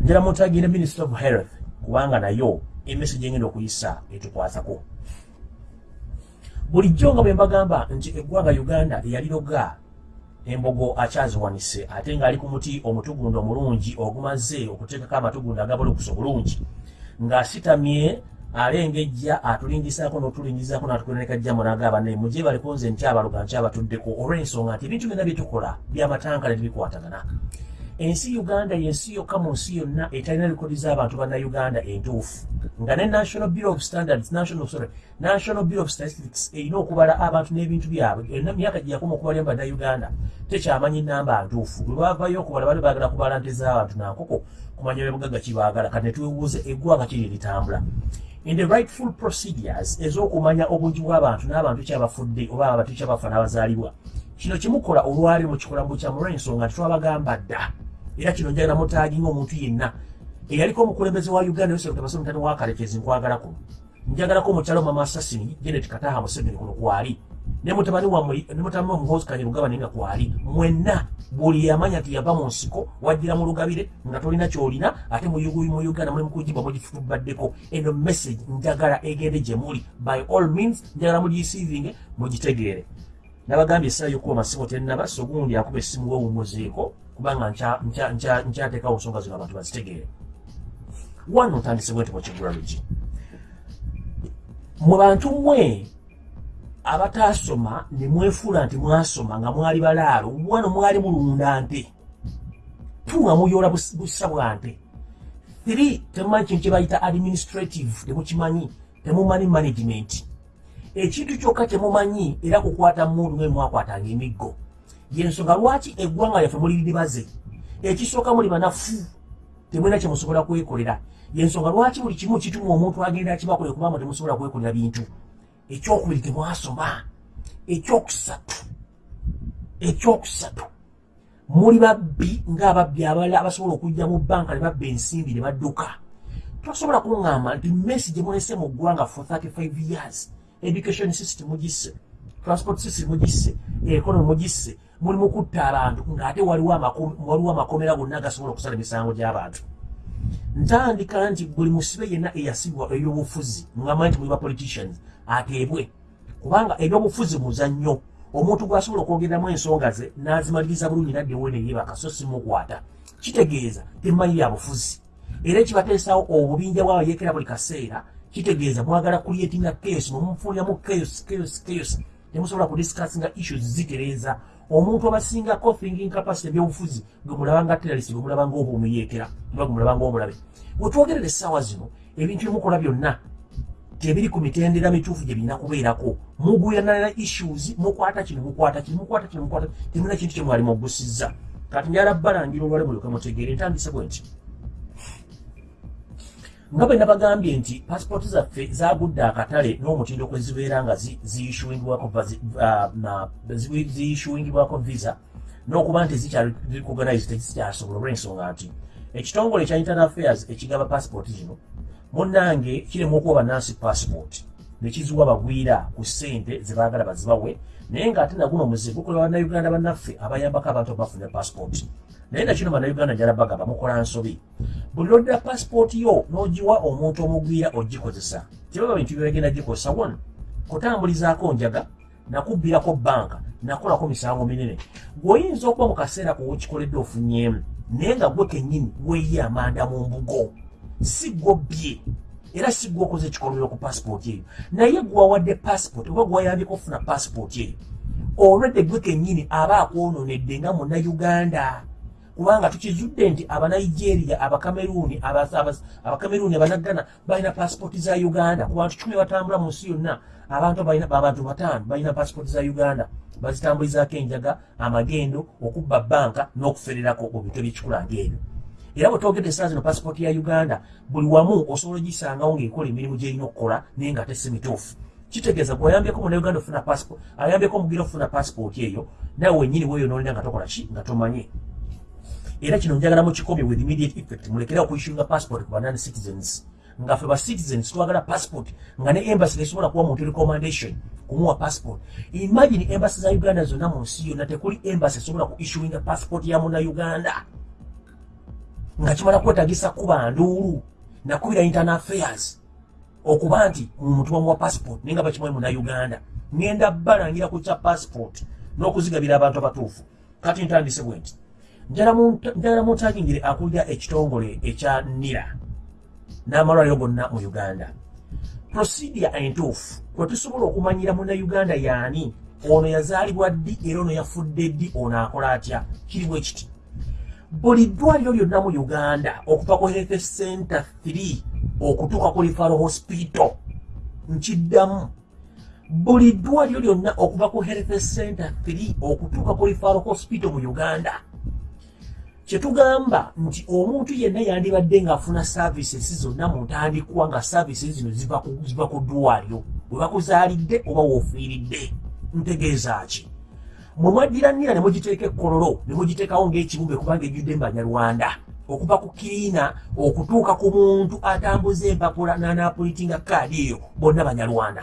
njala mutagire minister of health kubanga nayo emessage engenda okuyisa etukwatako bulijjo nga bwe mbagamba nti eggwanga uganda yaliroga embogo akyaziwanise ate ng'ali ku muti omutugundo omulungi ogumaze okuteekako amatugundo agabulukusa obulungi ng'asitamye alengejja atulingisaako n'otulingizaako n'atukonekajjamu n'agamba naye mugye baliko nze nkyabaloga nkyabatuddeko olw'ensonga nti ebintu byonna byetukola byamatankale tebikwatagana ensi uganda yensi yokka mu nsi yonna etalina likodi z'abantu bannayuganda entuufu. Nga ne national bureau of standards national, sorry, national bureau of statistics erina okubala abantu n'ebintu byabwe. Emyaka gye yakoma okubalya mu bannayuganda tekyamanyi namba ntuufu. Bwe bavayo okubala bali baagala kubala nte z'abantu nankoko kumanya bebugagga kibaagala kati ne twebuuze eggwanga kiri litambula. In the rightful procedures ez'okumanya obungi bw'abantu n'abantu kyabafudde oba abantu kyabafa n'abazaalibwa kino kimukola olwali mu kikolambo kya mulw'ensonga nti twabagamba dda era kino njagala mutaaginga omuntu yenna. Eyaliko omukulembeze wa uganda yosef tabase mutani wa kalekezi nkwagala kuno njagalako omukyalo mama assasini janet kataha museveni kuno kwali. Ne mutabani wammwe ne mutabani wamuhozi kanyerugaba naye nga kwali. Mwenna buli yamanya nti yava mu nsiko wajjira mu lugabire nga tolina kyolina ate mu uganda mulimu kugibwa mugifutubaddeko eno message njagala egende gye muli. By all means njagala mugisiivinge mugitegeere. Nabagambye essaayo okuba masibo tennaba so gundi akuba essimu wewumuzeeko kubanga nkyateekawo nsonga zino abantu bazitegeere wano ntandise bwenti mukigula lugi mu bantu mmwe abataasoma ne mwefuula nti mwasoma nga mwali balaalo wano mwali mulunda nte tunga muyoola busa bwa nte three temumanyi kintu kye bayita administrative temukimanyi temumanyi management ekintu kyokka temumanyi era kukwata mundu nga mwakwatanga emiggo yensonga lwaki eggwanga lyaffe muli libaze? Ekisooka muli banafu temulina kyemusobola kwekolera. Yensonga lwaki buli kimu kituma omuntu agenda akibakole kubanga temusobola kwekolera bintu? Ekyokubiri temwasoma ekyokusatu ekyokusatu muli babbi ngaababbi abalala abasobola okujja mu banka ne babba ensimbi ne badduka. Tosobola kuŋŋamba nti messi gye mulese mu ggwanga for 35 years education system mugisse transport system mugisse economy mugisse muli mukutta abantu ng'ate waliwo amakomera gonna agasobola okusala emisango gy'abantu. Ntandika nti buli musibe yenna eyasibwa ebyobufuzi ngamanyi nti muli bapoliticians ateebwe. Kubanga ebyobufuzi muzannyo omuntu gwasobola okwogeramu ensonga ze n'azimaliriza bulungi naddewo neyebaka so simukwata kitegeeza temumanyi bya bufuzi. Era ekibateesawo obubinja bwabayekera buli kaseera kitegeeza mwagala kulietinga chaos mumufuliramu chaos chaos chaos. Temusobola kudiscussinga issues zitereeza omuntu abasingako thinking capacity ebyobufuzi gwe mulaba nga teralist gwe mulaba ngaoba omuyekera oba gwe mulaba ngaomulabe wetwogerera essaawa zino ebintu byemukola byonna tebiri ku mitendera mituufu gye birina kubeerako. Mugwiranana issues mukwata kino mukwata kino mukwata kino mukwata temulina kintu kyemwali mugusizza. Kati njala balangira olwale mulyoke mutegeere ntandise bwe nti nga bwe nabagambye nti pasipooti zaffe zagudde akatale n'omutindo kwe zibeera nga ziyishuwingibwako visa n'okuba nti zikyarikoganize tezikyasobola olw'ensonga nti ekitongole ekya internal affairs ekigaba pasipooti zino munnange kiremu okuba banansi pasipooti nekiziwa bagwira ku ssente zebaagala bazibawe naye ng'ate naguno omuze gukola bannayuganda bannaffe abayambako abantu abafuna pasipooti naye nakino bannayuganda njala bagamba mukola nsobi. Buli lodda pasipooti yo n'ogiwa omuntu omugwira ogikozesa. Tebaba bintu byebagenda gikozesa won kutambulizaako njaga nakubbirako banka nakolako misango minene. Gweoyinza okuba mu kaseera kuwekikoledde ofunyemu naye nga gwe kennyini weeye amanda mu mbugo. Si gwobbye era si gwe okoze ekikolobero ku pasipooti eyo. Naye gwewawadde pasipooti oba gweyambyeko okufuna pasipooti eyo olwedde gwe kennyini aba akwononedde nga munnayuganda kubanga tukizudde nti abanigeria abakameruni abakameruni abanagana balina pasipooti za uganda. Ku bantu kumi batambula mu nsi yonna abantu abantu bataano balina pasipooti za uganda. Bazitambulizaako enjaga amagendo okubba banka n'okufererako mu bintu ebyekikulanga ebyo. Era bwe twogedde essaa zino pasipooti ya uganda buli wamu osobola ogisangawo ng'ekola emirimu gyerina okukola naye nga tesi mituufu. Kitegeeza gwe ayambyeko munauganda ofuna pasipooti ayambyeko omugira okufuna pasipooti eyo nawe wenyini weeyonoonera nga tokola ki? Nga tomanye era kino njagala mukikomye with immediate effect. Mulekere okuyishinga passport ku banani citizens. Nga ffe ba citizens twagala passport nga ne embassy tesobola kuwa muntu recommendation kumuwa passport. Imagine embassy za uganda zonna mu nsi yonna tekuli embassy esobola ku issuinga passport ya muna uganda nga kimala kwetagisa kuba nduulu nakubira internal affairs okuba nti muntu wamuwa passport naye nga bakimuwe munauganda ŋenda balangira ku kya passport n'okuzigabira abantu abatuufu. Kati ntandise bwe nti njala muntagingire akulira ekitongole ekya nira n'amalwaliro gonna mu uganda. Prosidia entuufu kwe tusobola okumanyira munauganda yaani ono yazaalibwa ddi era ono yafudde ddi ono akola atya? Kirimu ekiti buli ddwaliro lyonna mu uganda okuva ku health center 3 okutuuka ku lifaro hospital nkiddamu. Buli ddwaliro lyonna okuva ku health center 3 okutuuka ku lifaro hospital mu uganda kyetugamba nti omuntu yenna yandibadde ng'afuna services zonna mu ntandikwa nga services zino ziva ku ddwaliro bwe bakuzaalidde oba woofiiridde ntegeeza ki? Mwe mwaddiranira ne mugiteeka ekkololo ne mugiteekawo ng'ekibumbe kubanga ejjudde mbanyarwanda okuva ku kiriina okutuuka ku muntu atambuza empapula n'anaapulitinga kaadi eyo bonna banyarwanda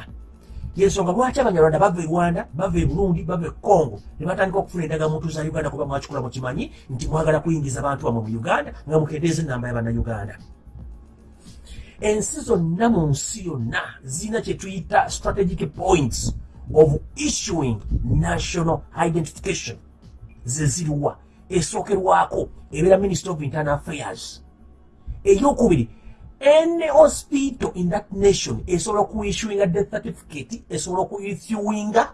yensonga lwaki abanyarwanda bava e rwanda bava e burundi bava e congo? Ne batandika okufuna endagamuntu za uganda kuba mwakikula mukimanyi nti mwagala kuyingiza bantu bamwe mu uganda nga mukendeeza enamba y'abannayuganda ensi zonna mu nsi yonna zirina kyetuyita strategic points of issuing national identification. Zeziriwa esookerwako ebeera minister of internal affairs. Eyokubiri any hospital in that nation esobola okuissuinga death certificate esobola okuissuinga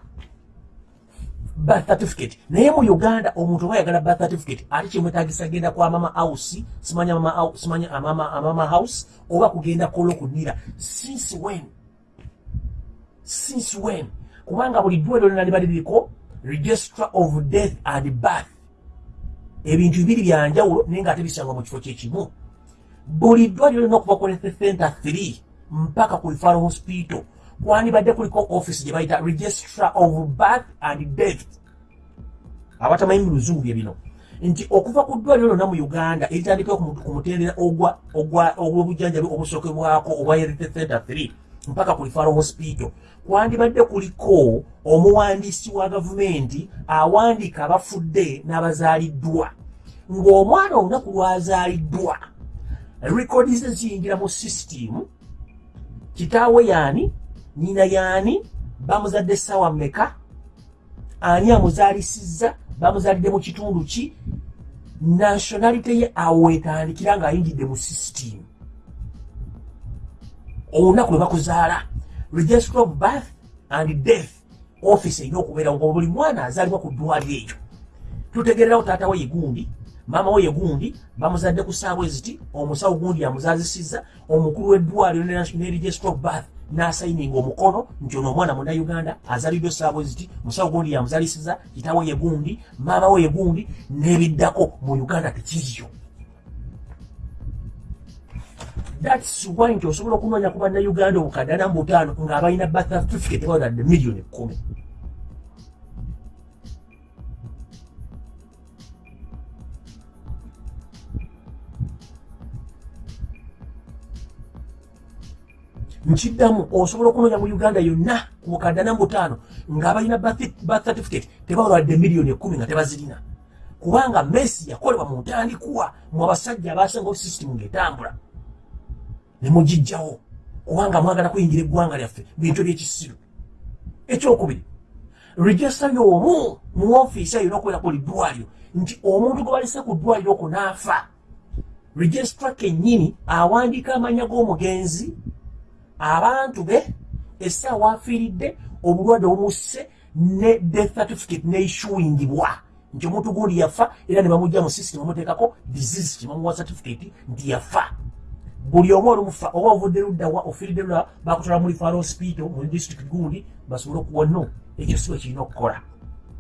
birth certificate. Naye mu uganda omuntu oba yagala birth certificate ate kimwetagisa genda kwa mama house simanya mama, simanya amama, amama house oba kugenda kolo kunira since when? Since when? Kubanga buli ddwaliro lyona liba liriko registra of death and birth. Ebintu bibiri byanjawulo naye nga ate bisangwa mu kifo kyekimu buli ddwaliro lirina okuva ku center 3 mpaka ku ifaro hospital. Kwandibadde kuliko office gye bayita registra of birth and death? Abatamanyi mu luzungu bye bino. Nti okuva ku ddwaliro lyonna mu uganda eritandikao ku mutendera ogw'obujjanjabi obusookebwako obwa health center 3 mpaka ku ifaro hospital. Kwandibadde kuliko omuwandiisi wa gavumenti awandiika abafudde n'abazaaliddwa. Ng'omwana olunaku lwazaaliddwa rekodi ze ziyingira mu sisitimu kitaawe yaani nina yaani bamuzadde essaawa mmeka? Ani amuzaalisizza bamuzaalidde mu kitundu ki? Nationalite ye awo wetandikira ng'ayingidde mu sisitimu olunaku lwe bakuzaala register of birth and death office erina okubeera nga buli mwana azaalibwa ku ddwaliro ekyo tutegererawo taata we yegundi maama we yegundi bamuzadde ku saabwe ziti omusawo gundi amuzaazisizza omukulu w'eddwaliro ne register of birth n'asayininga omukono nti ono omwana munauganda azaliddwe saabwe ziti musawo gundi yamuzaalisiza kitaawe yegundi maama we yegundi n'ebiddako mu uganda tekiriyo. Thats why nti osobola okunoonya ku bannayuganda obukadde ana mu butaano ng'abalina birth certificate bawonadde miliyoni kkumi nkiddamu osobola okunoonya mu uganda yonna ku bukadde ana mu butaano ng'abalina birth certificate tebawonadde miliyoni ekkumi nga tebazirina. Kubanga messi yakolebwa mu ntandikwa mu abasajja abasengawo sisitimu ng'etambula. Nemugijjawo kubanga mwagala kuyingira eggwanga lyaffe bintu byekisiru ekyokubiri regista y'omu mu ofiisi ayina okubeera ku liddwaliro nti omuntu gwe balese ku ddwaliro okwo n'afa registra kennyini awandiika amanya g'omugenzi abantu be essaawa afiiridde obulwadde obumusse ne death certificate neissuingibwa nti omuntu gundi yafa era ne bamugja mu system bamuteekako disease kibamuwa certificate nti yafa. Buli omu olumufa oba ovudde luddawa ofiiridde luddawa bakutwala mu lifaalo hospital mu district gundi basobole okuwa no. Ekyo si bwe kirina okukola.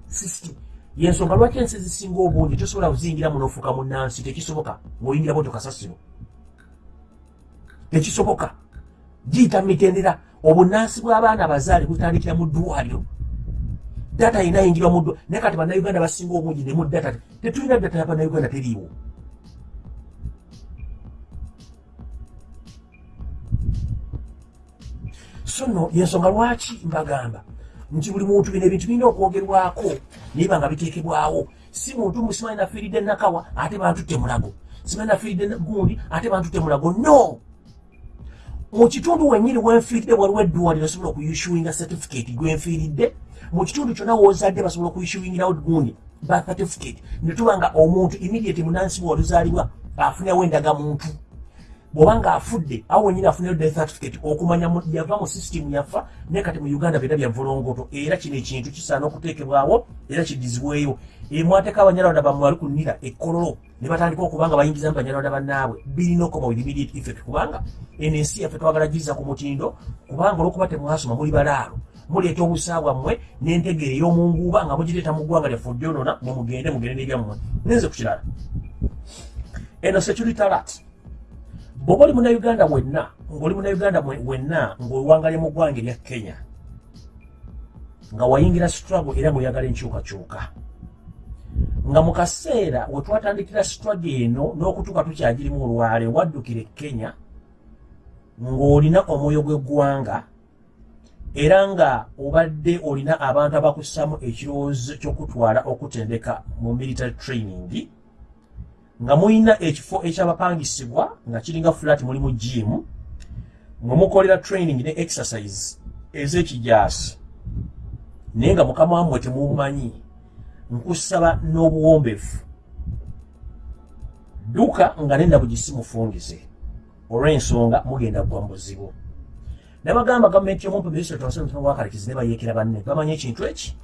System. Yensonga lwaki ensi ezisinga obungi tosobola kuziyingira mu nofuuka mu nansi tekisoboka. Ng'oyingira boto kasasiro. Tekisoboka giyita mitendera. Obunansi bw'abaana abazaale butandikira mu ddwaliro data yina ayingirwa mu naye kati bannayuganda basinga obungi ne mu data. Tetulina data ya bannayuganda teriiwo. So no yensonga lwaki mbagamba? Nti buli muntu bino ebintu birina okwogerwako naye banga biteekebwawo. Si muntu musimanyi nafiiridde nakawa ate bantutte mulago. Simanyi nafiiridde gundi ate bantu temulago no mu kitundu wenyini wenfiiridde waliwo eddwaliro osobola okuyishuwinga certificate gwenfiiridde. Mu kitundu kyonna wozadde basobola okuyishuwingirawo gundi ba certificate. Netuba nga omuntu immediate munansi bwoluzaalibwa afunawo endagamuntu. Bw'oba ng'afudde awo wenyini afunayo death certificate okumanya yava mu system yafa naye kati mu uganda byonna byavulongoto era kino ekintu kisaana okuteekebwawo era kidizibweyo emwateeka abanyalwanda bammwe bali kunira ekkololo ne batandika okuba nga bayingizamu banyalwanda bannaabwe. Birina with immediate effect kubanga eno ensi yaffe twagala giza ku mutindo kubanga olwokuba temwasoma muli balaalo. Muleeta obusa bwammwe n'entegeera ey'omunguuba nga mugireeta mu ggwanga lyaffe odyonona mumugende mugende n'ebyammwe nenze ku kirala. Eno security alert. Bw'oba oli munauganda wenna ng'oli munauganda wenna ng'owangalye mu ggwanga erya kenya nga wayingira struggle era ng'oyagala enkyukakyuka nga mu kaseera we twatandikira struggle eno n'okutuuka tukyagirimu olwale waddukira e kenya ng'olina omwoyo gw'eggwanga era nga obadde olina abantu abakussamu ekirowoozo ky'okutwala okutendeka mu military training nga mulina ekifo ekyabapangisibwa nga kiringa flat mulimu jimu mwe mukolera training ne exercise ez'ekijaasi. Naye nga mukama wammwe temumanyi nkusaba n'obuwombefu. Dduka nga nenda bugisi mufungize olw'ensonga mugenda kugwa mu buzibu nabagamba gavumenti y'omumpe ministrwakalikizi ne bayeekera banne bamanyi ekintu eki?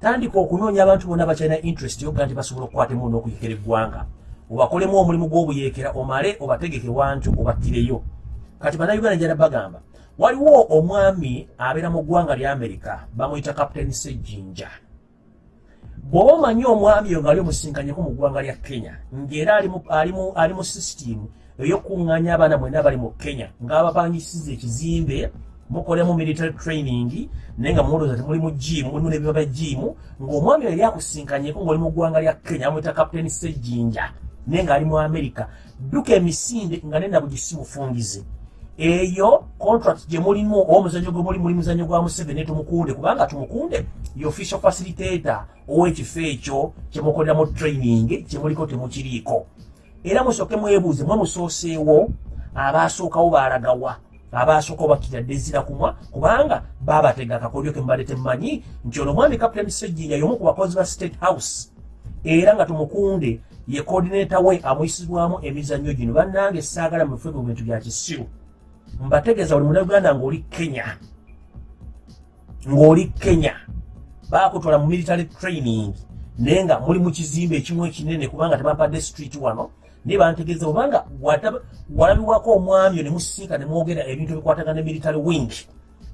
Tandika okunoonya abantu bonna bakyalina interest yoga nti basobola okukwatemu n'okuyekera eggwanga. Obakolemu omulimu gw'obuyeekera omale obategeke wantu obattireyo kati bannayuganda njala bagamba waliwo omwami abeera mu ggwanga lya amerika bamuyita captain sejjinja bw'oba omanyi omwami oyo ngaali omusinkanyeko mu ggwanga lya kenya ng'era ali mu sisitimu ey'okuŋŋanya abaana mwenna bali mu kenya ng'abapangisiza ekizimbe mukolemu military training naye nga mulowooza temuli mu jimu mulimu n'ebiba bya jimu ng'omwami oyo yali akusinkanyeko ng'oli mu ggwanga lya kenya amwita captain sejjinja naye ng'ali mu amerika dduka emisinde nga nenda bugisi mufungize eyo contract gye mulimu oba omuzanyo gwe muli muli muzanyo gwa museveni tumukunde. Kubanga tumukunde ye official facilitator ow'ekifo ekyo kyemukoleramu training kyemuliko temukiriiko. Era musooke mwebuuze mwe musooseewo abaasookawo baalagawa abaasookawo bakiradde ezira kumwa kubanga baabatega akakolyo ke mubadde temumanyi nti ono mwami captain sejjinja y'omu ku bakozi ba state house. Era nga tumukunde ye coordinator we amuyisibwamu emizannyo gino. Bannange saagala mufe mu bintu bya kisiru mbategeeza buli munauganda ng'oli kenya ng'oli kenya. Baakutwala mu military training naye nga muli mu kizimbe ekimu ekinene kubanga tebampadde street wano naye bantegeeza obanga walabibwako omwami ne musiika ne mwogera ebintu ebikwatagana military wing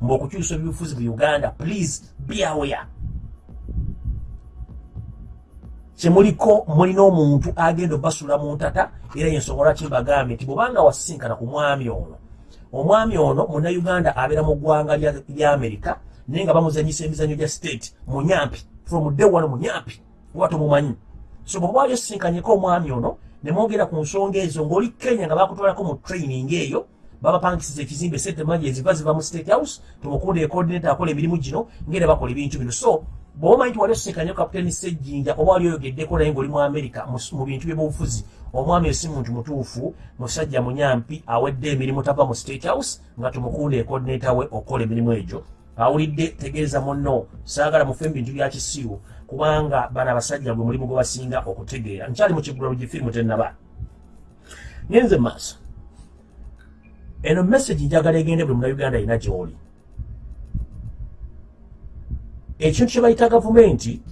mbe okukyusa ebibufuzi mu uganda. Please be aware. Kyemuliko mulina omuntu agenda obasula mu ntata era yensonga lwaki mbagambye nti bwobanga wasisinkana ku mwami ono omwami ono munnauganda abeera mu ggwanga lya amerika naye nga bamuzanyisa emizanyo gya state munyampi from day one munyampi oba tomumanyi so bwoba wali osisinkanyeko omwami ono ne mwogera ku nsonga ezo ng'oli kenya nga bakutwalako mu training eyo babapangisiza ekizimbe sente manyi eziva ziva mu state house tumukunde ecoordinator akola emirimu gino ngere bakola ebintu bino. So bw'omanyi nti wali osisinkanye kapiteni sejjinja oba wali oyogeddeko naye ng'oli mu amerika mu bintu by'obufuzi omwami oyo si muntu mutuufu musajja munyampi awedde emirimu tava mu state house nga tumukunde ecoordinator we okola emirimu egyo. Awulidde tegeeza munno saagala mufe mu bintu bya kisiru kubanga bano abasajja gwe mulimu gwe basinga okutegeera. Nkyali mu kigula lugifirimu tennaba. Ngenze mu maaso. Eno message njagala egende buli munauganda alina gy'oli ekintu kye bayita gavumenti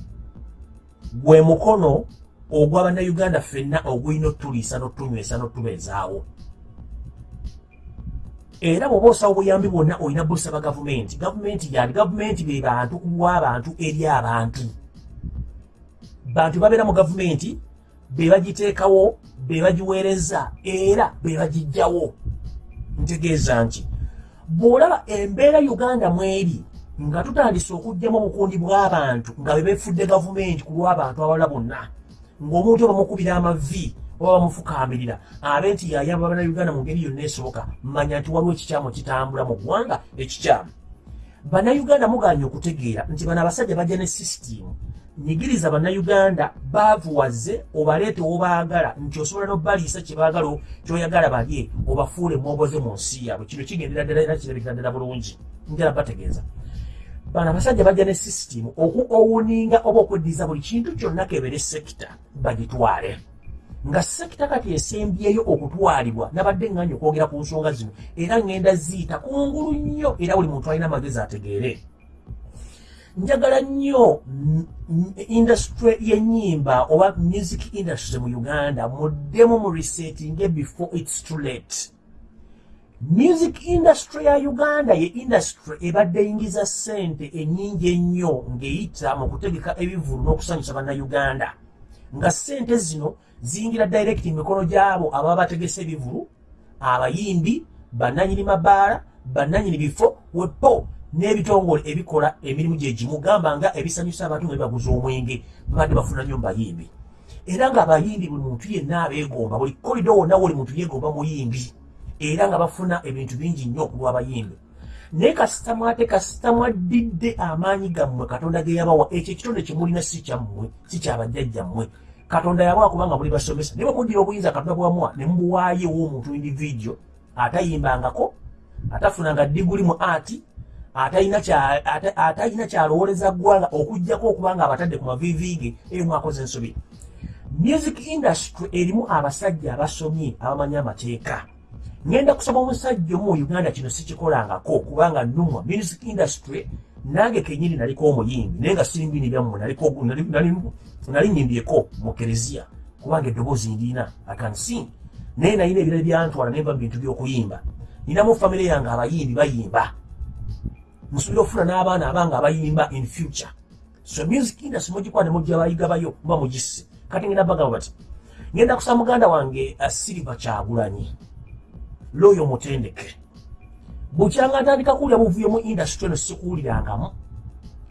gwe mukono ogw'abannayuganda ffenna ogulina otuliisa n'otunywesa n'otubeezaawo. Era bw'oba osaba obuyambi bwonna olina busaba gavumenti gavumenti yani gavumenti be bantu kuwa abantu eri abantu. Bantu babeera mu gavumenti be bagiteekawo be bagiweereza era be bagijjawo ntegeeza nti bw'olaba embeera uganda mweri nga tutandise okugjamu obukundi bw'abantu nga be beefudde gavumenti ku lw'abantu abalala bonna. Ng'omuntu bamukubira amavi oba bamufukaamirira abe nti yayamba bannayuganda mu ngeri yonna esoboka manya nti waliwo ekikyamu kitambula mu ggwanga ekikyamu. Bannayuganda muganye okutegeera nti bano abasajja bajja ne sisitimu nyigiriza bannayuganda baavuwaze obaleete wobaagala nti osobola nobaliisa kyebaagala kyoyagala balye obafuule mwoboze mu nsi yaabwe. Kino kigendera ddala era kirabikira ddala bulungi. Njala bategeeza bano abasajja bajja ne sisitimu oku owuninga oba okweddiza buli kintu kyonna kebere sekita bagitwale. Nga sekita kati esembyeyo okutwalibwa nabadde nganya okwogera ku nsonga zino era ŋŋenda ziyita kungulu nnyo era buli muntu alina amagezi ategeere. Njagala nnyo industry y'ennyimba oba music industry mu uganda muddemu mu resetinge before its too late music industry ya uganda ye industry ebadde eyingiza ssente ennyingi ennyo ng'eyita mu kutegeka ebivulu n'okusanyusa bannayuganda. Nga ssente zino ziyingira direct mikono gyabo ababa bategese ebivulu abayimbi bannanyini mabaala bannanyini bifo wepo n'ebitongole ebikola emirimu gye gimu gamba nga ebisanyusa abantu nga bibaguza omwenge babadde bafuna nnyo mubayimbi era ng'abayimbi buli muntu yenna abeegomba buli kolido wonna woli muntu yeegomba muyimbi era nga bafuna ebintu bingi nnyo okulwa abayimbi. Naye kasitamu ate kasitamu addidde amaanyi gammwe katonda ge yabawa. Ekyo ekitonde kyemulina si kyammwe si kyabajjajjammwe katonda yabawa kubanga muli basomesa. Naye bwemuddira obuyinza katonda bwamuwa ne mubuwaayo ew'omuntu individio atayimbangako atafunanga diguli mu ati atalina kyalowoleza ggwanga okugjako okuba nga abatadde ku maviiviige eyo mwakoze ensobi. Music industry erimu abasajja abasomye abamanyi amateeka ngenda kusoma omusajja omu mu uganda kino sikikolangako kubanga numwa music industry nange kenyini naliko omuyimbi naye nga sirimbini byammwe nali nyimbyeko mu kereziya kubanga eddoboozi ndiina akansin naye nalina ebirala byantwala naye mba mu bintu by'okuyimba. Ninamu famire yange abayimbi bayimba. Musobole ofuna n'abaana abanga abayimba in future. So music industry mugikwa ne mujja bayigabayo muba mugisse. Kati ngenda bagamba bati ngenda kusaba muganda wange asiriva kyagulanyi looyo mutendeke. Bukyanga ntandika kuwulira buvuyo mu industry eno sikuwulirangamu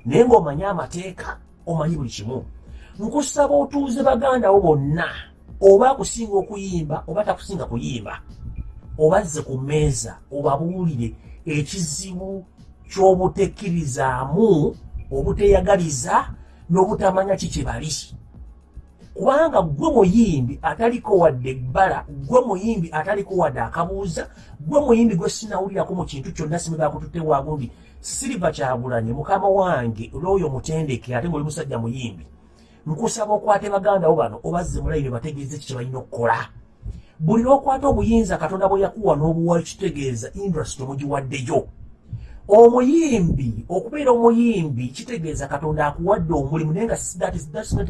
naye ng'omanyi amateeka omanyi buli kimu. Nkusaba otuuze bagandawo bonna oba akusinga okuyimba oba takusinga kuyimba obazze ku mmeeza obabuulire ekizibu ky'obutekkirizaamu obuteyagaliza n'obutamanya kiki bali kubanga gwe muyimbi ataliko wadde ebbala gwe muyimbi ataliko wadde akabuuza gwe muyimbi gwe sinawulirako mu kintu kyonna simu bakututte wagundi. Siriva kyagulanye mukama wange olwoyo mutendeke ate ngaoli musajja muyimbi nkusaba okwate bagandawo bano obazze mulayini bategeeze ki kyebalina okukola? Buli lwokwata obuyinza katonda bwe yakuwa n'obuwa kitegeeza industry omugiwaddeyo omuyimbi okubeera omuyimbi kitegeeza katonda akuwadde omulimu naye nga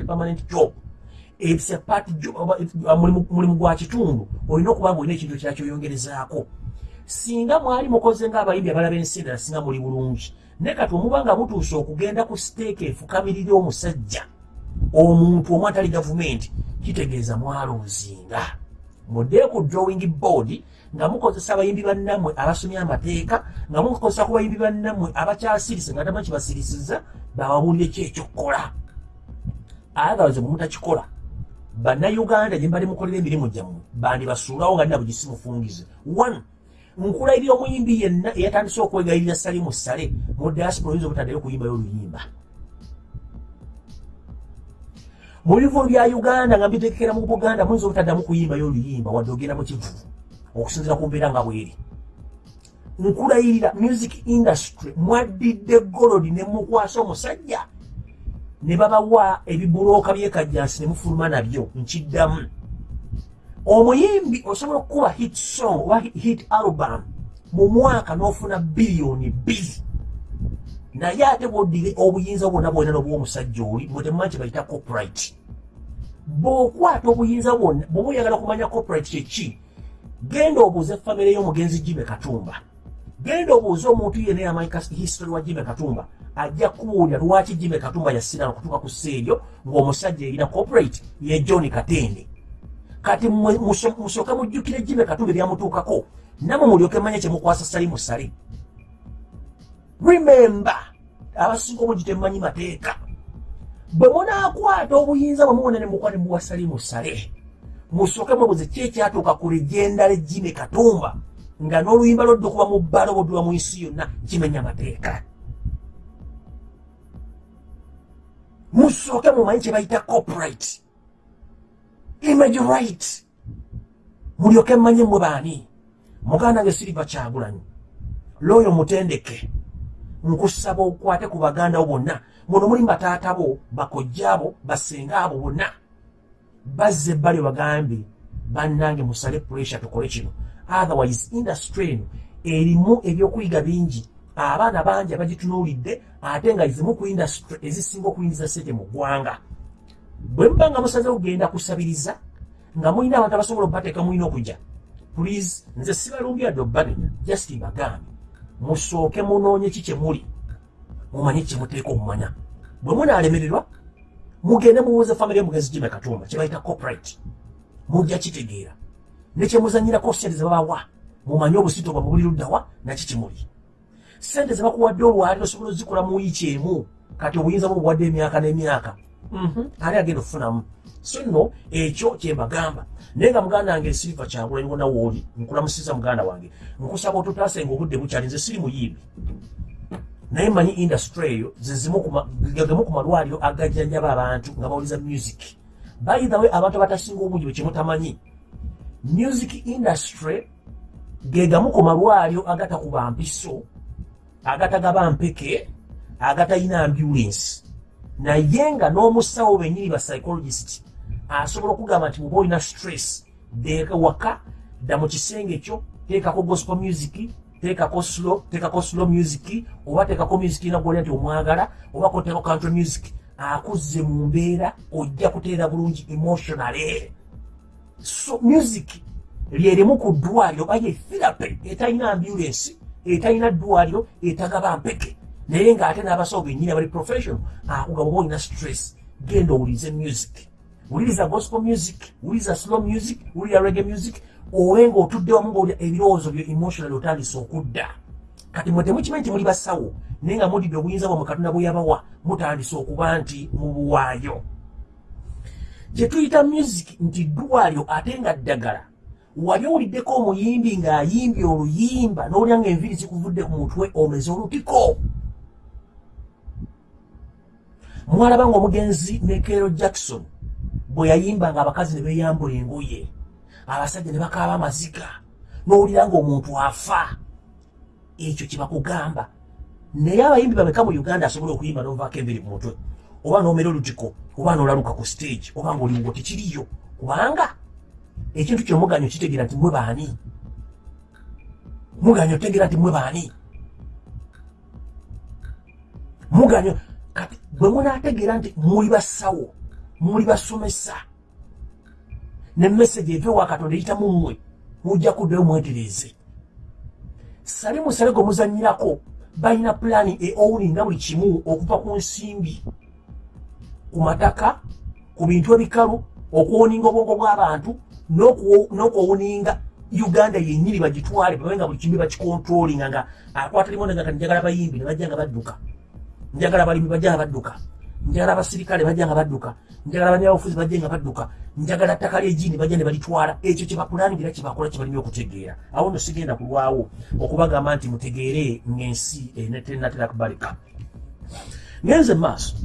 permanent job mulimu gwa kitundu olina okuba nga olina ekintu kira kyoyongerezaako singa mwali mukoze ngaabayimbi abalaba ensi endala singa muli bulungi. Naye kati omuba nga mutuuse okugenda ku siteeka efukamirire omusajja omuntu omu atali gavumenti kitegeeza mwalonzinga mudde ku drawing board nga mukozesa abayimbi bannammwe abasomya amateeka nga mukozesa ku bayimbi bannammwe abakyasirise nga tamanyi kibasirisiza bababuulire ki ekyokukola. Ayagalaze bwe mutakikola bannayuganda gye mbali mukolera emirimu gyammwe bandibasuulawo nga nina bugisi mufungize one nkulayirira omuyimbi yenna eyatandise okwegayirira salimu sale mu diaspora oyinza obutaddeyo okuyimbayo oluyimba. Mu bivulu bya uganda nga mbitekekera mu buganda muyinza obutaddamu kuyimbayo oluyimba wadde ogenda mu kivuvu okusinzira ku mbeera nga bweri. Nkulayirira music industry mwaddidde golodi ne mukwasa omusajja ne babawa ebibulooka byekajjansi ne mufuluma nabyo nkiddamu. Omuyimbi osobola okukuba hit song oba hit album mu mwaka n'ofuna biliyoni bbiri. Naye ate bwoddire obuyinza bwonna bwonna nobwomusajja oli mwetemumanyi kye bayita copyright. Bw'okwata obuyinza bwonna bwoba oyagala okumanya copyright kyeki genda obuuze famire y'omugenzi jime katumba. Genda obuuze omuntu yena yamanyi history wa jime katumba ajja kuwulira lwaki jime katumba yasirana okutuuka ku sseeryo ng'omusajja erina corporate ye john katende. Kati musooke mujjukire jime katumba ebyamutuukako namwe mulyoke manye kyemukwasa sali musale. Remember abasinga obungi temumanyi mateeka. Bwe munaakwata obuyinza bwe muwona ne mukwa ne muwa sali musale musooke mwebuze ki ekyatuuka ku legenda legime katumba nga n'oluyimba lwodde okuba mu bbalo bwodduba mu nsi yonna kimenya amateeka musooke mumanyi kye bayita corporate. Image right. Mulyoke mmanye mwe baani? Muganda nge siriva kyagulanyi. Looyo mutendeke nkusaba okwate ku baganda bo bonna. Muno muli bataata bo bakojjaabo basenga abo bonna. Bazze ebbali bagambye bannange musale pressure tukole kino. Otherwise industry eno erimu ebyokuyiga bingi abaana bangi abagitunuulidde ate nga zimu ku industry ezisinga okuyingiza sente mu ggwanga. Bwe muba nga musaze okugenda kusabiriza nga mulina abantu abasobola okubateeka mulina okujja please nze sibalumbya dobbanenya just bagambe musooke munoonye ki kyemuli mumanye kyemuteeka omumanya. Bwe munaalemererwa mugende mubuuza famire mugenzi jime katumba kyebayita corporate. Mujja kitegeera. Nekyemuzanyirako sente zebabawa mumanye obusito bwa mubuli luddawa naki kimuli sente zebakuwadde olwali osobola ozikola mu wiiki emu kati obuyinza bwobuwadde emyaka n'emyaka. Mhm, ali agenda okufunamu? So nno ekyo kyembagamba naye nga muganda wange siriva kyangulanyi wona wooli nkulamusiza muganda wange. Nkusaba otutaase nga obudde bukyali nze siri muyimbi naye manyi industry eyo zezimugagemu ku malwaliro agajjanjaba abantu nga bawuliza music. Bayithawe abantu abatasinga obungi bwekimutamanyi music industry gegamu ku malwaliro agatakuba mpiso agatagaba mpeke agatalina ambulance. Naye nga n'omusawo benyini ba psychologist asobola okugamba nti muba olina stress deeka waka dda mu kisenge kyo teekako gospel music teekako slow teekako slow music oba teekako music ina gwolya nti omwagala oba koteeko country music akuzze mu mbeera ojja kuteera bulungi emotionally. So music lyerimu ku ddwaliro oba ye therapy etalina ambulance etalina ddwaliro etagaba mpeke. Naye ng'ate n'abasawo bennyini abali professional akugaba oba olina stress genda owulize music. Wuliriza gospel music wuliriza slow music wulira rege music owe ng'otudde wamu ng'olya ebirowoozo byo emotional otandise okudda. Kati mwe temukimanyi nti muli basawo naye nga mudidde obuyinza bwamwe katonda bwe yabawa mutandise okuba nti mubuwaayo gye tuyita music nti ddwaliro ate nga ddagala wali owuliddeko omuyimbi ng'ayimbye oluyimba n'olya nga enviiri zikuvudde ku mutwe omeze olutiko mwalaba nga omugenzi nekero jackson bwe yayimba nga abakazi ne beeyambula engoye abasajja ne bakaaba amaziga n'owulira ng'omuntu afa. Ekyo kyebakugamba naye abayimbi bameka mu uganda asobola okuyimba n'ovaako enviiri ku mutwe oba n'omera olutiko oba n'olaluka ku stage oba ng'oliwo tekiriyo kubanga ekintu kino muganyo kitegeera nti mwe baani? Muganyo tegeera nti mwe baani? Muganyo kati bwe munaategeera nti muli basawo muli basomesa ne message eve wa katonda eyita mu mmwe mujja kuddayo mwetereeze. Sale musale gwe muzanyirako balina pulaani eowulinga buli kimu okuva ku nsimbi ku mataka ku bintu ebikalu okwoninga obwongo bw'abantu n'okwowuninga uganda yennyini bagitwale babenga buli kimu bakikontrolinga nga akwata limonanga kati njagala bayimbi ne bajja nga badduka. Njagala abalimi bajja nga badduka. Njagala abasirikale bajja nga badduka. Njagala abanyabyobufuzi bajje nga badduka. Njagala ttaka lyegini bajja ne balitwala. Ekyo kyebapulaningira kyebakola kyebalina okutegeera. Awo no sigenda kulwawo okubagamba nti mutegeere ng'ensi tenatera kubaleka ngenze maaso.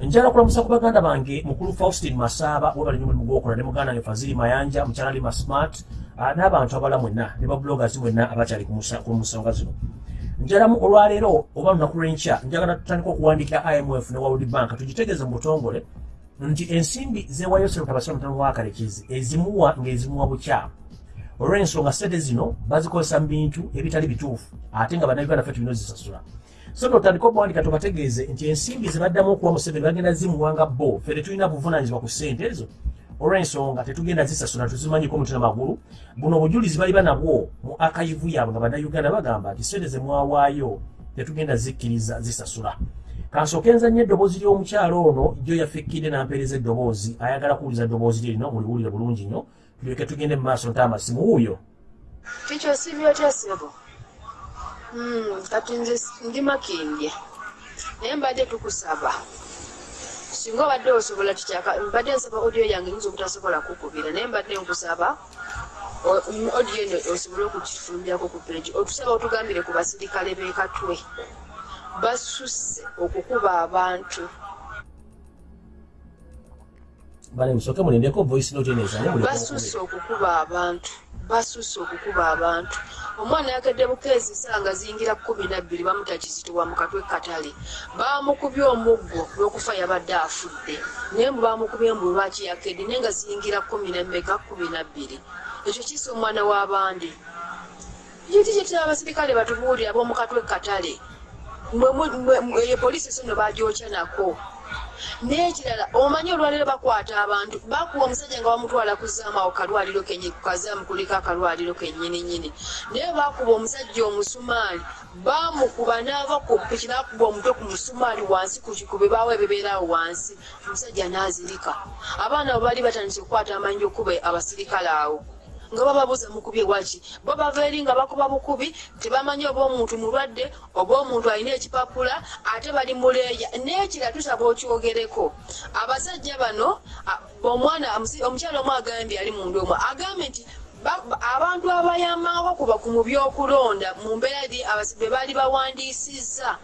Njala kulamusa ku baganda bange mukulu faustin masaaba webali nyo mulimu gwokola ne muganda nge faziri mayanja mukyala lima smart n'abantu abala mwenna ne babloggers mwenna abakyali ku musonga zino. Njalamu olwaleero oba lunaku lwenkya njagala tutandika okuwandikira imf ne world bank tugitegeeze mu butongole nti ensimbi zewayo serutabasira mutano wakalekizi ezimuwa ng'ezimuwa bukyamu olw'ensonga sente zino bazikozesa mu bintu ebitali bituufu ate nga bannayuganda fe tulina ozisasula so totandika okuwandika tubategeeze nti ensimbi zebaddamu okuwa museveni bagenda zimuwanga bo. Fe tetulina buvunanyizibwa ku ssente ezo. Olw'ensonga tetugenda zisasula tuzimanyiko mutuna magulu. Buno obujulizi bali banabwo mu akayivu yaabwe nga bannayuganda bagamba nti sente zemwawaayo tetugenda zikkiriza zisasula. Kansooke nzannyo eddoboozi ly'omukyalo ono jo yafikkidde n'ampeereza eddoboozi. Ayagala kuwuliza eddoboozi lye lino muliwulire bulungi nnyo. Tulyoke tugende mu maaso ntaamasimu wuuyo kikyo sibyotya sebo kati nze ndi makindye. Naye mbadde tukusaba. Singa obadde osobola tukyaka mbadde nsaba odiyo yange nyinza obutasobola kukubira naye mbadde nkusaba odiyo eno osobole okukifulumyako ku peegi otusaba otugambire ku basirikale b'ekatwe basusse okukuba abantu. Bane musooke mulindeko voice note basusse mukube. okukuba abantu basusse okukuba abantu. Omwana yakedde bukeezi sanga ziyingira kumi nabbiri bamutakizitibwa mu katwe katale. Bamukubye omuggo lwokufa yabadde afudde. Naye mbu bamukubye mbu lwaki yakedde naye nga ziyingira kumi nemmeka kumi nabbiri ekyo kisa omwana w'abandi kiti kyetira abasirikale batubuulira ab'omu katwe katale? Mwe- mwe- mwe- mwe- eyo poliisi sono bagyokya nako n'ekirala omanyi olwaliro bakwata abantu? Bakuwa omusajja nga bamutwala kuzaamawo kalwaliro kenye kukazaamu kuliko akalwaliro kennyininyini. Naye bakuba omusajja omusumaali bamukuba n'ava ku piki n'akuba omutwe ku musumaali wansi ku kikube baawe ebibeerawo wansi. Omusajja n'azirika. Abaana bwe bali batandise okukwata amanyi okuba abasirikale awo nga bababuuza mukubye waki bo bava eri nga bakuba bukubi tebamanyi oba omuntu mulwadde oba omuntu alina ekipapula ate bali muleeya n'ekira tusaba okyogereko abasajja bano omwana omukyala omu agambye ali mundu omu agambye nti abantu abayambako kuba ku mu byokulonda mu mbeera eri abasi- be baali bawandiisizza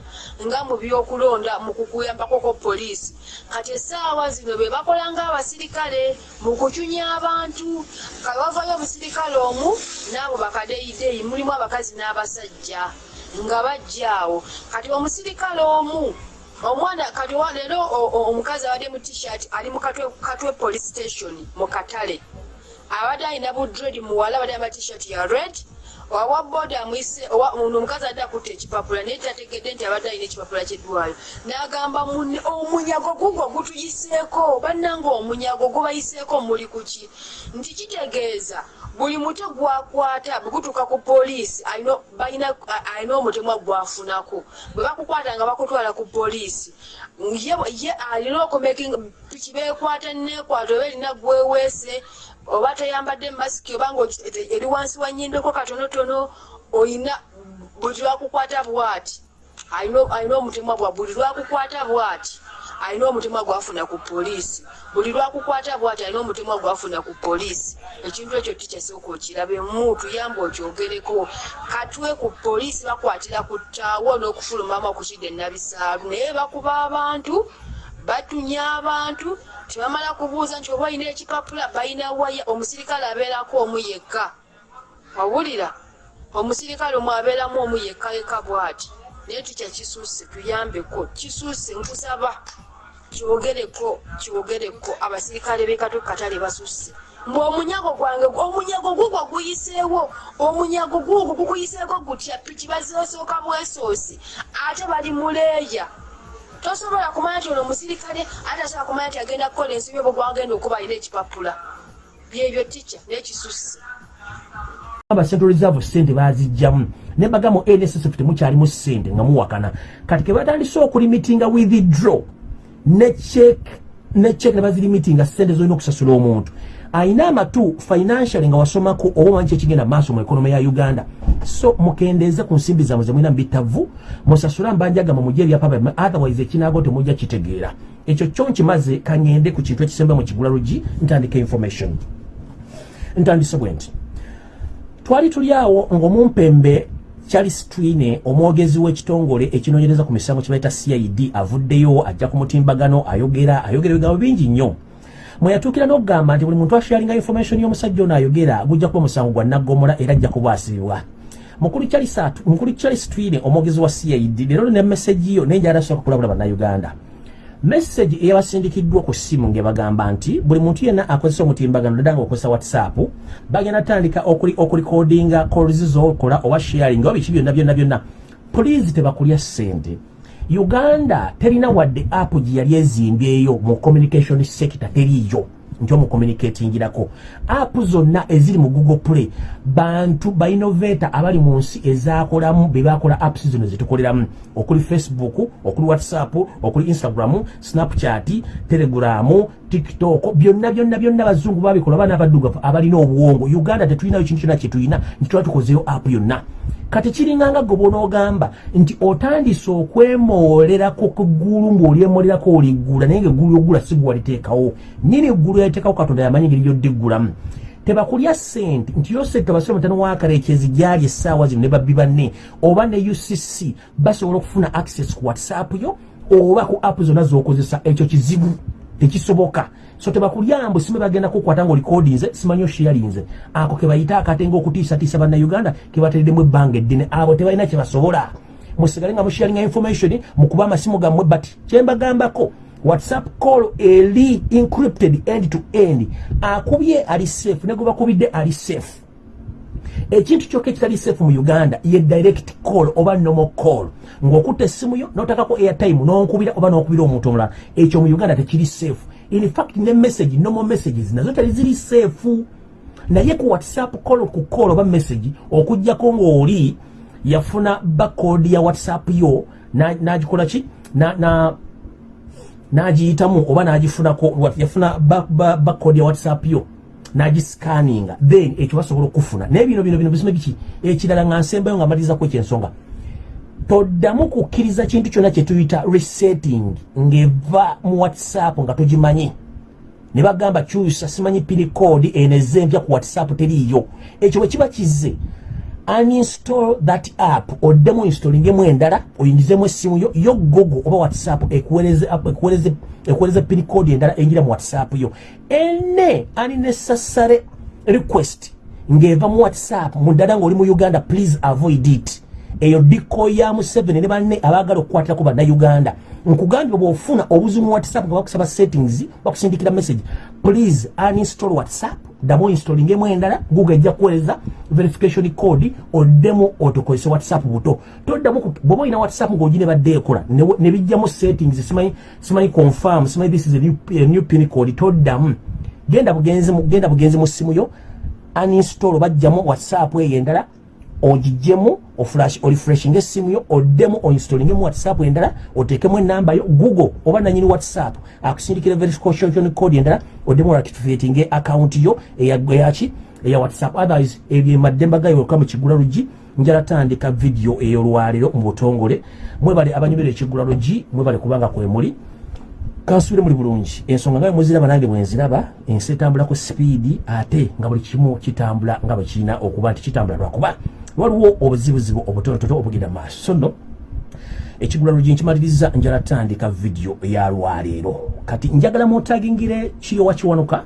nga mu byokulonda mu kukuyambako ko poliisi. Kati essaawa zino be bakola ng'abasirikale mu kucunya abantu kawavayo omusirikale omu n'abo bakadeyideyi mulimu abakazi n'abasajja nga bajja awo. Kati omusirikale omu omwana kati wa- leero omukazi abadde mu t-shirt ali mu katwe police station mu katale abadde alina budredi muwala abadde amba t-shirt ya red owa boda owa- ono omukazi adde akutta ekipapula naye tategedde nti abadde alina ekipapula kyeddwaliro n'agamba munne omunyago gugwo gutuyiseeko? Bannanga omunyago gubayiseeko muli kuki nti kitegeeza buli mutwe gwakwata bwe gutuuka ku poliisi alina omutemwa gwafunako. Bwe bakukwata nga bakutwala ku poliisi ye alina okumakinga piki beekwata neekwata oba erina gweweese oba teyambadde masiki oba nga ogi- ete- eri wansi wa nyimbeko katonotono oyina buli lwakukwata bwati. Alina omutemwa gwa buli lwakukwata bwati alina omutemwa gwafuna ku poliisi. Buli lwakukwata bwati alina omutemwa gwafuna ku poliisi. Ekintu ekyo tikyasooka okirabe mu tuyamba okyogereko. Katwe ku poliisi bakwatira ku ttaawo n'okufulumamu okukidde nabisaalu naye bakuba abantu batunya abantu tebamala kubuuza nti oba olina ekipapula balina waya omusirikale abeerako omu yekka. Wawulira omusirikale omu abeeramu omu yekka yekka bw'ati. Naye tukya kisuuse tuyambeko kisuuse nkusaba. Kyogereko kyogereko abasirikale b'ekatwe katale basusse. Mbwe omunyago gwange omunyago gugwo guyiseewo omunyago gugwo gukuyiseeko gutya? Piki bazosooka bwesoosi? Ate bali muleeya tosobola kumanya nti ono omusirikale ate asobola kumanya nti agenda kukola ensobi obwo gwagenda okuba alina ekipapula. Byebyo tica n'ekisusse. Aba central reserve sente bazijjamu ne bagamba mu nssf temukyalimu sente nga muwakana. Kati ke batandise okulimitinga withdraw ne check ne check ne bazilimitinga sente zolina okusasula omuntu ayina amatu financially nga wasomako oba omanyi kyekigenda maaso mu ekonomi ya uganda. So mukendeeze ku nsimbi zammwe zemulina mubitavu musasula mbanjagama mugye ebyapa otherwise ekinaago temujja kitegeera. Ekyo kyo nkimaze kangende ku kintu ekisemba mu kigula lugi ntandika information. Ntandise bwe nti twali tuli awo ng'omumpembe charles twine omwogezi w'ekitongole ekinoonyereza ku misango kye bayita cid avuddeyo ajja ku mutimbagano ayogera ayogera ebigambo bingi nnyo mwe yatuukira n'okugamba nti buli muntu asharinga information y'omusajja ono ayogera gujja kuba omusango gwa naggomola era ajja kuba asibibwa mukulu charles twine omwogezi wa cid leero ne meseji yo naye njala asooka kulabula bannayuganda. Message eyabasindikiddwa ku ssimu ng'ebagamba nti buli muntu yenna akozesa omutimbagano ddala ng'okozesa whatsapp bagenda tandika okuli okulikodinga calls zokola oba sharing oba biki byonna byonna byonna. Please tebakulya ssente uganda terina wadde app gye yali ezimbyeyo mu communication sector teriiyo. Nti omucommunicatingirako app zonna eziri mu google play bantu bainnovata abali mu nsi ezakolamu bebakola apps zino zetukoleramu okuli facebook okuli whatsapp okuli instagram snapchat telegram tiktok byonna byonna byonna abazungu babikola baana abaddugavu abalina obuwongo. Uganda tetulinayo kintu kyonna kyetulina nti tuba tukozeyo app yonna kati kiringanga gwe bonaogamba nti otandise okwemoolerako ku ggulu ng'olyemolerako oliggula naye ngaeggulu lyogula si gwe waliteekawo nini eggulu yaliteekawo katonda yamanyi ngeri gyoddiggulamu tebakulya sente nti yo sente basire mutano wakarekyezi gyali essaawa zino ne babbi banne oba ne ucc basobola okufuna access ku whatsapp yo oba ku app zonna zokozesa ekyo kizibu tekisoboka so tebakulyambu simu bagenda kukwata nga olikodinze simanyi oshiyalinze ako kebayita akatenga okutiisatiisa bannayuganda kebateredemu ebbanga eddene. Abo tebalina kyebasobola musigale nga musharinga information mukuba amasimu gammwe but kyembagambako whatsapp call eri encrypted end to end. Akubye ali safe negwebakubidde ali safe ekintu kyokka ekitali safe mu uganda ye direct call oba nomo call. Ng'okutta essimu yo n'otakako airtime n'onkubira oba n'okubira omuntu omulala ekyo mu uganda tekiri safe. In fact ne message nomo messages nazo tali ziri safe. Naye ku whatsapp call ku call oba message okugjako ng'oli yafuna bakodi ya whatsapp yo n'agikola ki? N'agiyitamu oba n'agifunako yafuna bakodi ya whatsapp yo nagiscanninga then ekyo basobola okufuna. Naye bino bino bino bisime biki? Ekirala nga nsembayo nga malizaku ekyensonga toddamu kukkiriza kintu kyonna kyetuyita resetting ng'eva mu whatsapp nga togimanyi ne bagamba kyusa simanyi pini code eneze empya ku whatsapp teriiyo. Ekyo bwe kiba kizze uninstall that app oddemu installingemu endala oyingizemu essimu yo yo google oba whatsapp ekuwereze pin code endala enjira mu whatsapp yo. Ene unnecessary request ng'eva mu whatsapp muddala ng'oli mu uganda please avoid it. Eyo diko ya museveni ne banne abaagala okukwatirako bannayuganda. Nkugambye bw'ofuna obuzibu mu whatsapp nga bakusaba settings bakusindikira message please uninstall whatsapp ddamu installingemu endala google ejja kuweereza verification code oddemu otokozese whatsapp buto. Toddamu bwoba olina whatsapp ng'ogi ne badde ekola ne bijjamu settings simanyi simanyi confirm simanyi this is a new, a new pin code. Toddamu. Genda bugenzi genda bugenzi mu ssimu yo uninstall bajjamu whatsapp eyo endala ogijjemu olifreshinga essimu yo oddemu oinstallingemu whatsapp endala oteekemu enamba yo google oba nanyini whatsapp akusindikira verification code endala oddemu olactivating account yo eyaki eya whatsapp. Otherwise ebyo emaddemba gayo okuka mu kigula lugi njala tandika video ey'olwaliro mu butongole. Mwebale abanyumira ekigula lugi mwebale kubanga kwemuli kansubire muli bulungi. Ensonga nga muziraba nange bwenziraba ensi etambulako sipiidi ate nga buli kimu kitambula nga bwe kirina okuba nti kitambula lwakuba waliwo obuzibuzibu obutonotono obugenda maaso. So nno ekigula lugi nkimaliriza njala tandika vidiyo yalwaleero kati njagala mutagingire kiyowa kiwanuka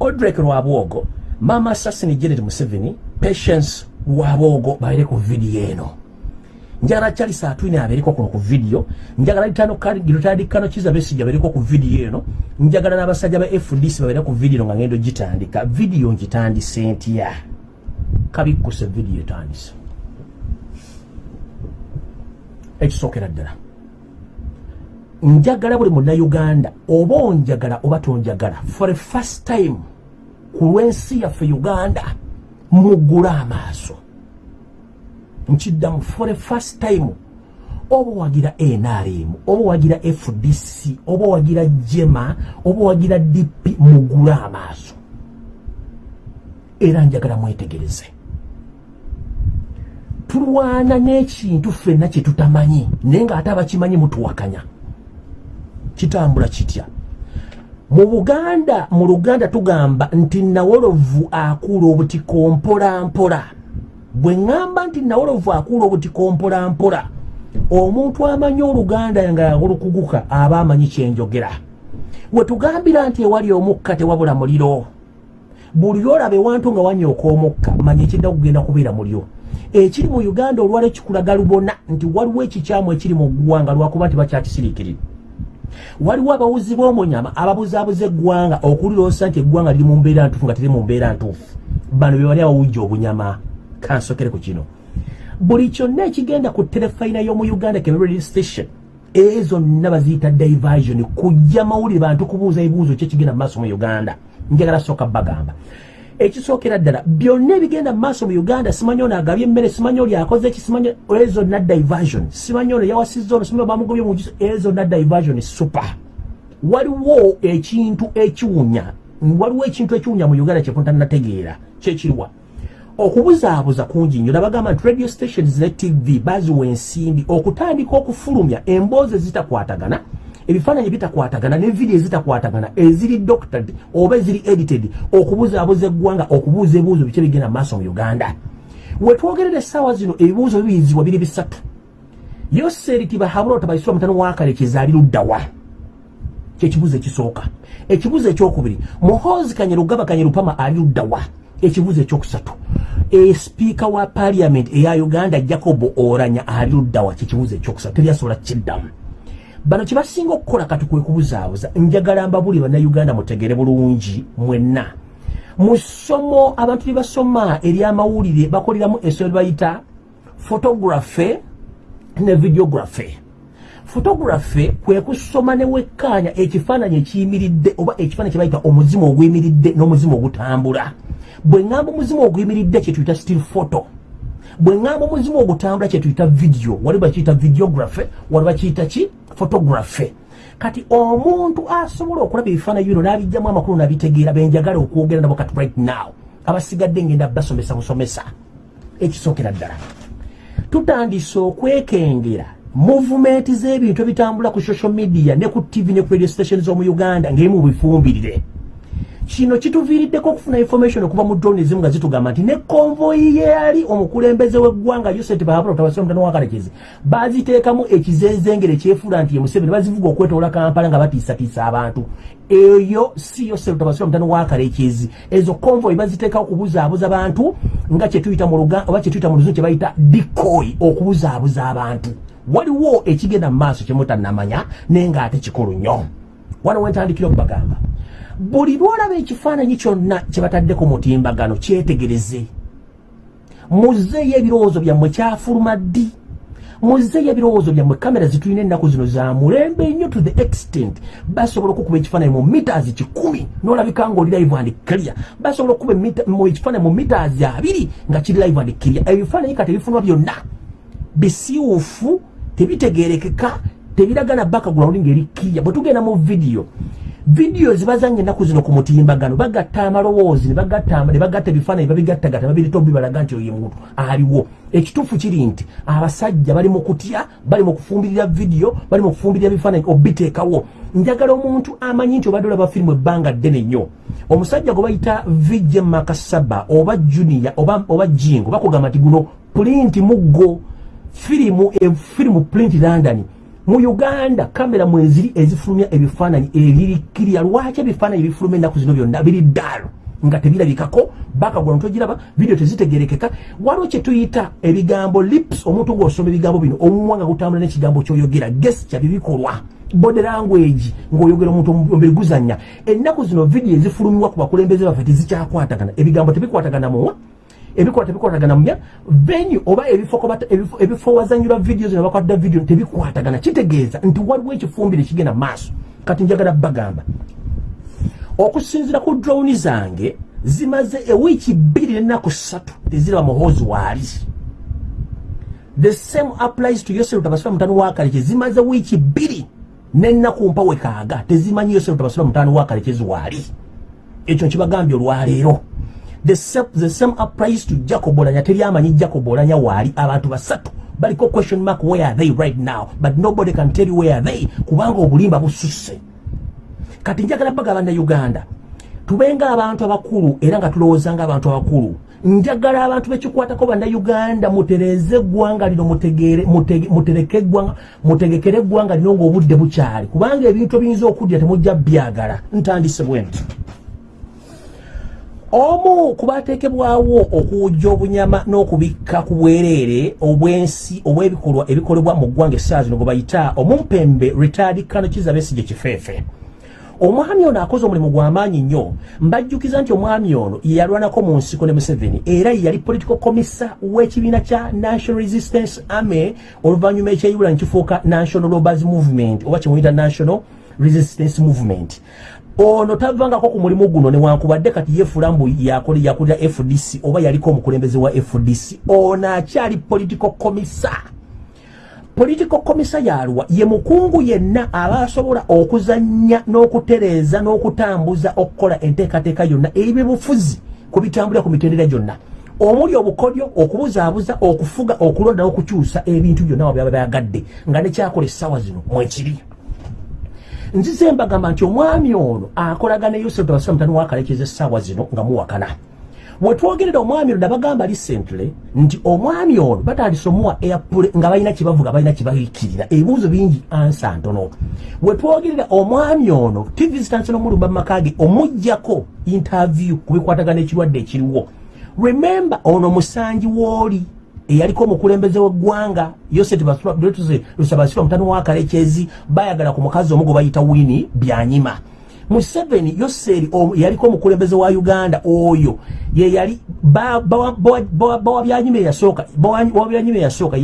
odrek lwabwogo mama assassin janet museveni patience lwabwogo baire ku vidiyo eno. Njagala charles atwine abeereko kuno ku vidiyo njagala litandikano kiza besijja abeereko ku vidiyo eno njagala n'abasajja ba fdc babeere ku vidiyo nga ngendo gitandika. Vidiyo ngitandise ntya kabikkuse vidiyo etandise. Ekisookera ddala. Njagala buli munnayuganda oba onjagala oba tonjagala for a first time ku lw'ensi yaffe uganda muggule amaaso. Nkiddamu for a first time oba wagira nrm oba wagira fdc oba wagira jema oba wagira dp mugule amaaso era njagala mwetegereze. Tulwana n'ekintu ffenna kye tutamanyi naye ng'ate abakimanyi mutuwakanya. Kitambula kitya? Mu buganda mu luganda tugamba nti nawolovu akuula obutiko mpolampola bwe ŋŋamba nti nawolovu akuula obutiko mpolampola omuntu amanyi oluganda nga olukuguka aba amanyi kyenjogera we tugambira nti ewali omukka tewabula muliro buli lwolaba ewantu nga wanyooka omukka manya ekidda kugenda kubeera mulyo ekiri mu uganda olwala kikulaga lubona nti waliwo ekikyamu ekiri mu ggwanga lwakuba nti bakyakisiriikirira waliwo abawuzi b'omunyama ababuzaabuza eggwanga okulirosa nti eggwanga liri mu mbeera ntuufu nga teri mu mbeera ntuufu. Bano be bali abawujja obunyama. Kansokere ku kino. Buli kyonna ekigenda ku terefayina y'omu uganda kemeredi station ezo zonna baziyita diversion kujja mawulire bantu kubuuza ebibuuzo ki ekigenda mu maaso mu uganda njagala sooka bagamba ekisookera ddala byonna ebigenda mu maaso mu uganda simanyi ono agabye emmere simanyi oli akoze eki simanyi ezo zonna diversion simanyi ono yawasizza ono simanyi bamugobye mu ezo zonna diversion super. Waliwo ekintu ekiwunya waliwo ekintu ekiwunya mu uganda kyekuntannategeera kyekiriwa okubuzaabuza kungi nnyo nabagamba nti radio stations ne tv baziwa ensimbi okutandika okufulumya emboozi ezitakwatagana ebifaananyi bitakwatagana nevidiyo ezitakwatagana eziri doctored oba eziri edited okubuzaabuza eggwanga okubuuza ebibuuzo biki bigenda maaso mu uganda. Wetwogerera essaawa zino ebibuuzo bibiyizibwa biri bisatu. Yoseeri tibahabula otabaisibwa mutano wakale kyezaali luddawa. Kyekibuzo ekisooka. Ekibuzo ekyokubiri muhoozi kanyerugaba kanyerupama ali luddawa. Ekibuzo ekyokusatu esipiika wa paliament eya uganda jacob oranya ali luddawa. Kyekibuzo ekyokusatu teryasobola kiddamu bano kyebasinga okukola kati kwe kubuzaabuza njagala mbabuli bannayuganda mutegere bulungi mwenna. Mu ssomo abantu lye basoma eryamawulire bakoleramu essomo bayita photography ne videography. Photography kwe kusoma ne wekkaanya ekifaananyi ekiyimiridde oba ekifaananyi kye bayita omuzimu oguyimiridde n'omuzimu ogutambula. Bwe ŋŋamba omuzimu oguyimiridde kye tuyita still photo bwe ŋŋamba omuzimu ogutambula kye tuyita video wali bakiyita videography wali bakiyita ki? Photography kati omuntu asobola okulaba ebifaananyi bino n'abijjamu amakulu n'abitegeera benjagala okwogera nabo kati right now abasigadde ngenda basomesa busomesa. Ekisookera ddala. Tutandise okwekengera muvumenti z'ebintu ebitambula ku social media ne ku tv ne ku radio station z'omu uganda ng'emu bifumbirire kino kituviiriddeko okufuna information okuva mu drone ezimu nga zitugamba nti ne konvoyi yeyali omukulembeze w'eggwanga yoseti bahabula otabasira omutano wakalekezi baziteekamu ekizenzengere ekyefuula nti ye museveni bazivuga okwetoola kampala nga batiisatiisa abantu. Eyo si yoseti otabasira omutano wakalekezi ezo konvoyi baziteekawo okubuzaabuza bantu nga kyetuyita mu luga oba kyetuyita mu luzungu kye bayita dikoyi okubuzaabuza abantu. Waliwo ekigenda mu maaso kyemutannamanya naye ng'ate kikulu nnyo. Wano wentandikira okubagamba buli lwolaba ekifaananyi kyonna kyebatadde ku mutimbagano kyetegereze. Muzeeyo ebirowoozo byammwe kyafuluma ddi? Muzeeyo ebirowoozo byammwe kamera zitulina ennaku zino za mulembe nnyo to the extent. Basobola okukuba ekifaananyi mu mitaazi kikumi n'olabika ngaoli live and clear. Basobola okukuba ekifaananyi mu mitaazi abiri nga kiri live and clear. Ebifaananyi kati ebifunwa byonna bisiwufu tebitegerekeka tebiragana bakagulawundi ngaeri clear. Bwe tugenda mu vidiyo vidiyo zibazanya ennaku zino ku mutimbagano bagatta amalowoozi ne bagatta ebifaananyi babigattagatta babireta obibalaga nti oyo muntu aliwo. Ekituufu kiri nti abasajja bali mu kutya bali mu kufumbirira vidiyo bali mu kufumbirira bifaananyi obiteekawo. Njagala omuntu amanyi nti obadde olaba firimu ebbanga ddene nnyo. Omusajja gwe bayita vije makasaba oba junior oba, oba jingo bakugamba nti guno pulinti muggo firimu firimu print london mu uganda kamera mweziri ezifulumya ebifaananyi ebirikirya lwaki ebifaananyi ebifuluma ennaku zino byonna? Biri ddaalo. Nga tebirabikako bakagula ntogiraba vidiyo tezitegerekeka. Waliwo kyetuyita ebigambo lips omuntu ngaosoma ebigambo bino omumwa nga gutambula n'ekigambo kyoyogera gesture bibikolwa. Body language ng'oyogera omuntu omubiri guzanya ennaku zino vidiyo ezifulumiwa ku bakulembeze baffe tezikyakwatagana ebigambo tebikwatagana muwa ebikola tebikwatagana mumya venue oba ebifo wazanyirwa vidiyo zino bakwatira vidiyo tebikwatagana. Kitegeeza nti waliwo ekifumbire ekigenda maaso. Kati njagala bagamba okusinzira ku drowni zange zimaze ewiiki bbiri nenaku ssatu teziraba muhoozi waali the same applies to yosef tabasula mutano wakaleke zimaze wiiki bbiri nenaku mpawe kaaga tezimanyi yosef tabasula mutano wakalekezi waali ekyo nkibagambye olwaleero the same, the same applies to jacob olanya teri amanyi jacob olanya waali abantu basatu. Baliko question mark where are they right now? But nobody can tell you where are they kubanga obulimba bususse. Kati njagala baga bannayuganda tubenga abantu abakulu era nga tulowooza nga abantu abakulu. Njagala abantu bekikwatako bannayuganda mutereze eggwanga lino mutereke eggwanga mutegekere eggwanga lino ng'obudde bukyali. Kubanga ebintu ebiyinza okudya temujja byagala. Ntandise bwenti omu kubateekebwawo okuwujja obunyama n'okubikka ku bwereere obwensi obw'ebikolwa ebikolebwa mu ggwanga essaawa zino gwe bayita omumpembe retired kano kiza besigye kifeefe. Omwami ono akoze omulimu gw'amaanyi nnyo mbajjukiza nti omwami ono yeyalwanako mu nsiko ne museveni era yali political commissa w'ekibiina kya national resistance army oluvannyuma ekyeyibula nekifuuka national robbers movement oba kimuyita national resistance movement ono tavangako ku mulimu guno newankubadde kati yefuula mbu yakulira fdc oba yaliko omukulembeze wa fdc ono akyali political commissa political commissa yalwa ye mukungu yenna aba asobola okuzanya n'okutereeza n'okutambuza okukola enteekateeka yonna ebyebufuzi ku bitambulira ku mitendera gyonna. Omuli obukodyo okubuzaabuza okufuga okulonda n'okukyusa ebintu byonna wabyaba bayagadde nga nekyakola essaawa zino mwekiri nzize mbagamba nti omwami ono akolagana yosef tabasira mutani wakalekeza essaawa zino nga muwakana. Wetwogerera omwami ono nabagamba recently nti omwami ono batandise omuwa airpule nga balina kyebavuga balina kyebaikirira ebibuuzo bingi ansa ntono. Wetwogerera omwami ono tv zitansona omulumba mumakage omugjako interview ku bikwatagana ekirwadde ekiriwo. Remember ono musanji wooli eyaliko omukulembeze w'eggwanga yoseti lusabasirwa mutani wa kalekezi bayagala ku mukazi omu gwe bayita wini byanyima. Museveni yoseri yaliko omukulembeze wa uganda oyo yeyali bawabyanyima eyasooka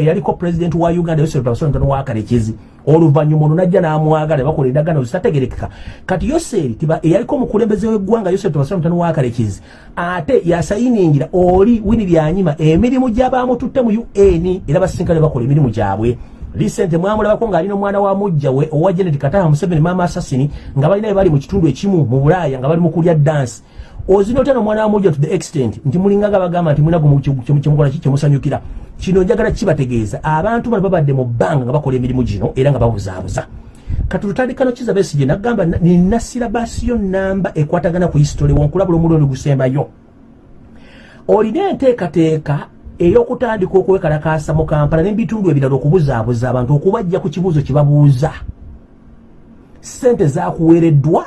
yaliko president wa uganda yoseri lusabasirwa mutani wa kalekezi oluvanyuma ono najja n'amwagala bakola endagaano zitategerekeka kati yoseri eyaliko omukulembeze w'eggwanga yoseri tubasira mutano wa kalekezi ate yasayiningira oli wini byanyima emirimu gy'abamututte mu un era basinkane bakola emirimu gyabwe. Lisente mwamulabako ng'alina omwana wa mujja we owa janet kataha museveni mama assasini nga balinaye bali mu kitundu ekimu mu bulaaya nga bali mu kulya dansi ozina otya nomwana wa mujja to the extent nti mulingaga bagamba nti munago kyemukola ki kyemusanyukira. Kino njagala kibategeeza. Abantu bano babadde mu bbanga nga bakola emirimu gino era nga babuzaabuza kati tutandikano kiza besije nagamba nina sirabasiyo namba ekwatagana ku hisitory wonkulabula omulundi gusembayo. Olina enteekateeka ey'okutandika okwekalakaasa mu kampala n'ebitundu ebirala okubuzaabuza abantu okubajja ku kibuuzo kye babuuza. Sente zakuweereddwa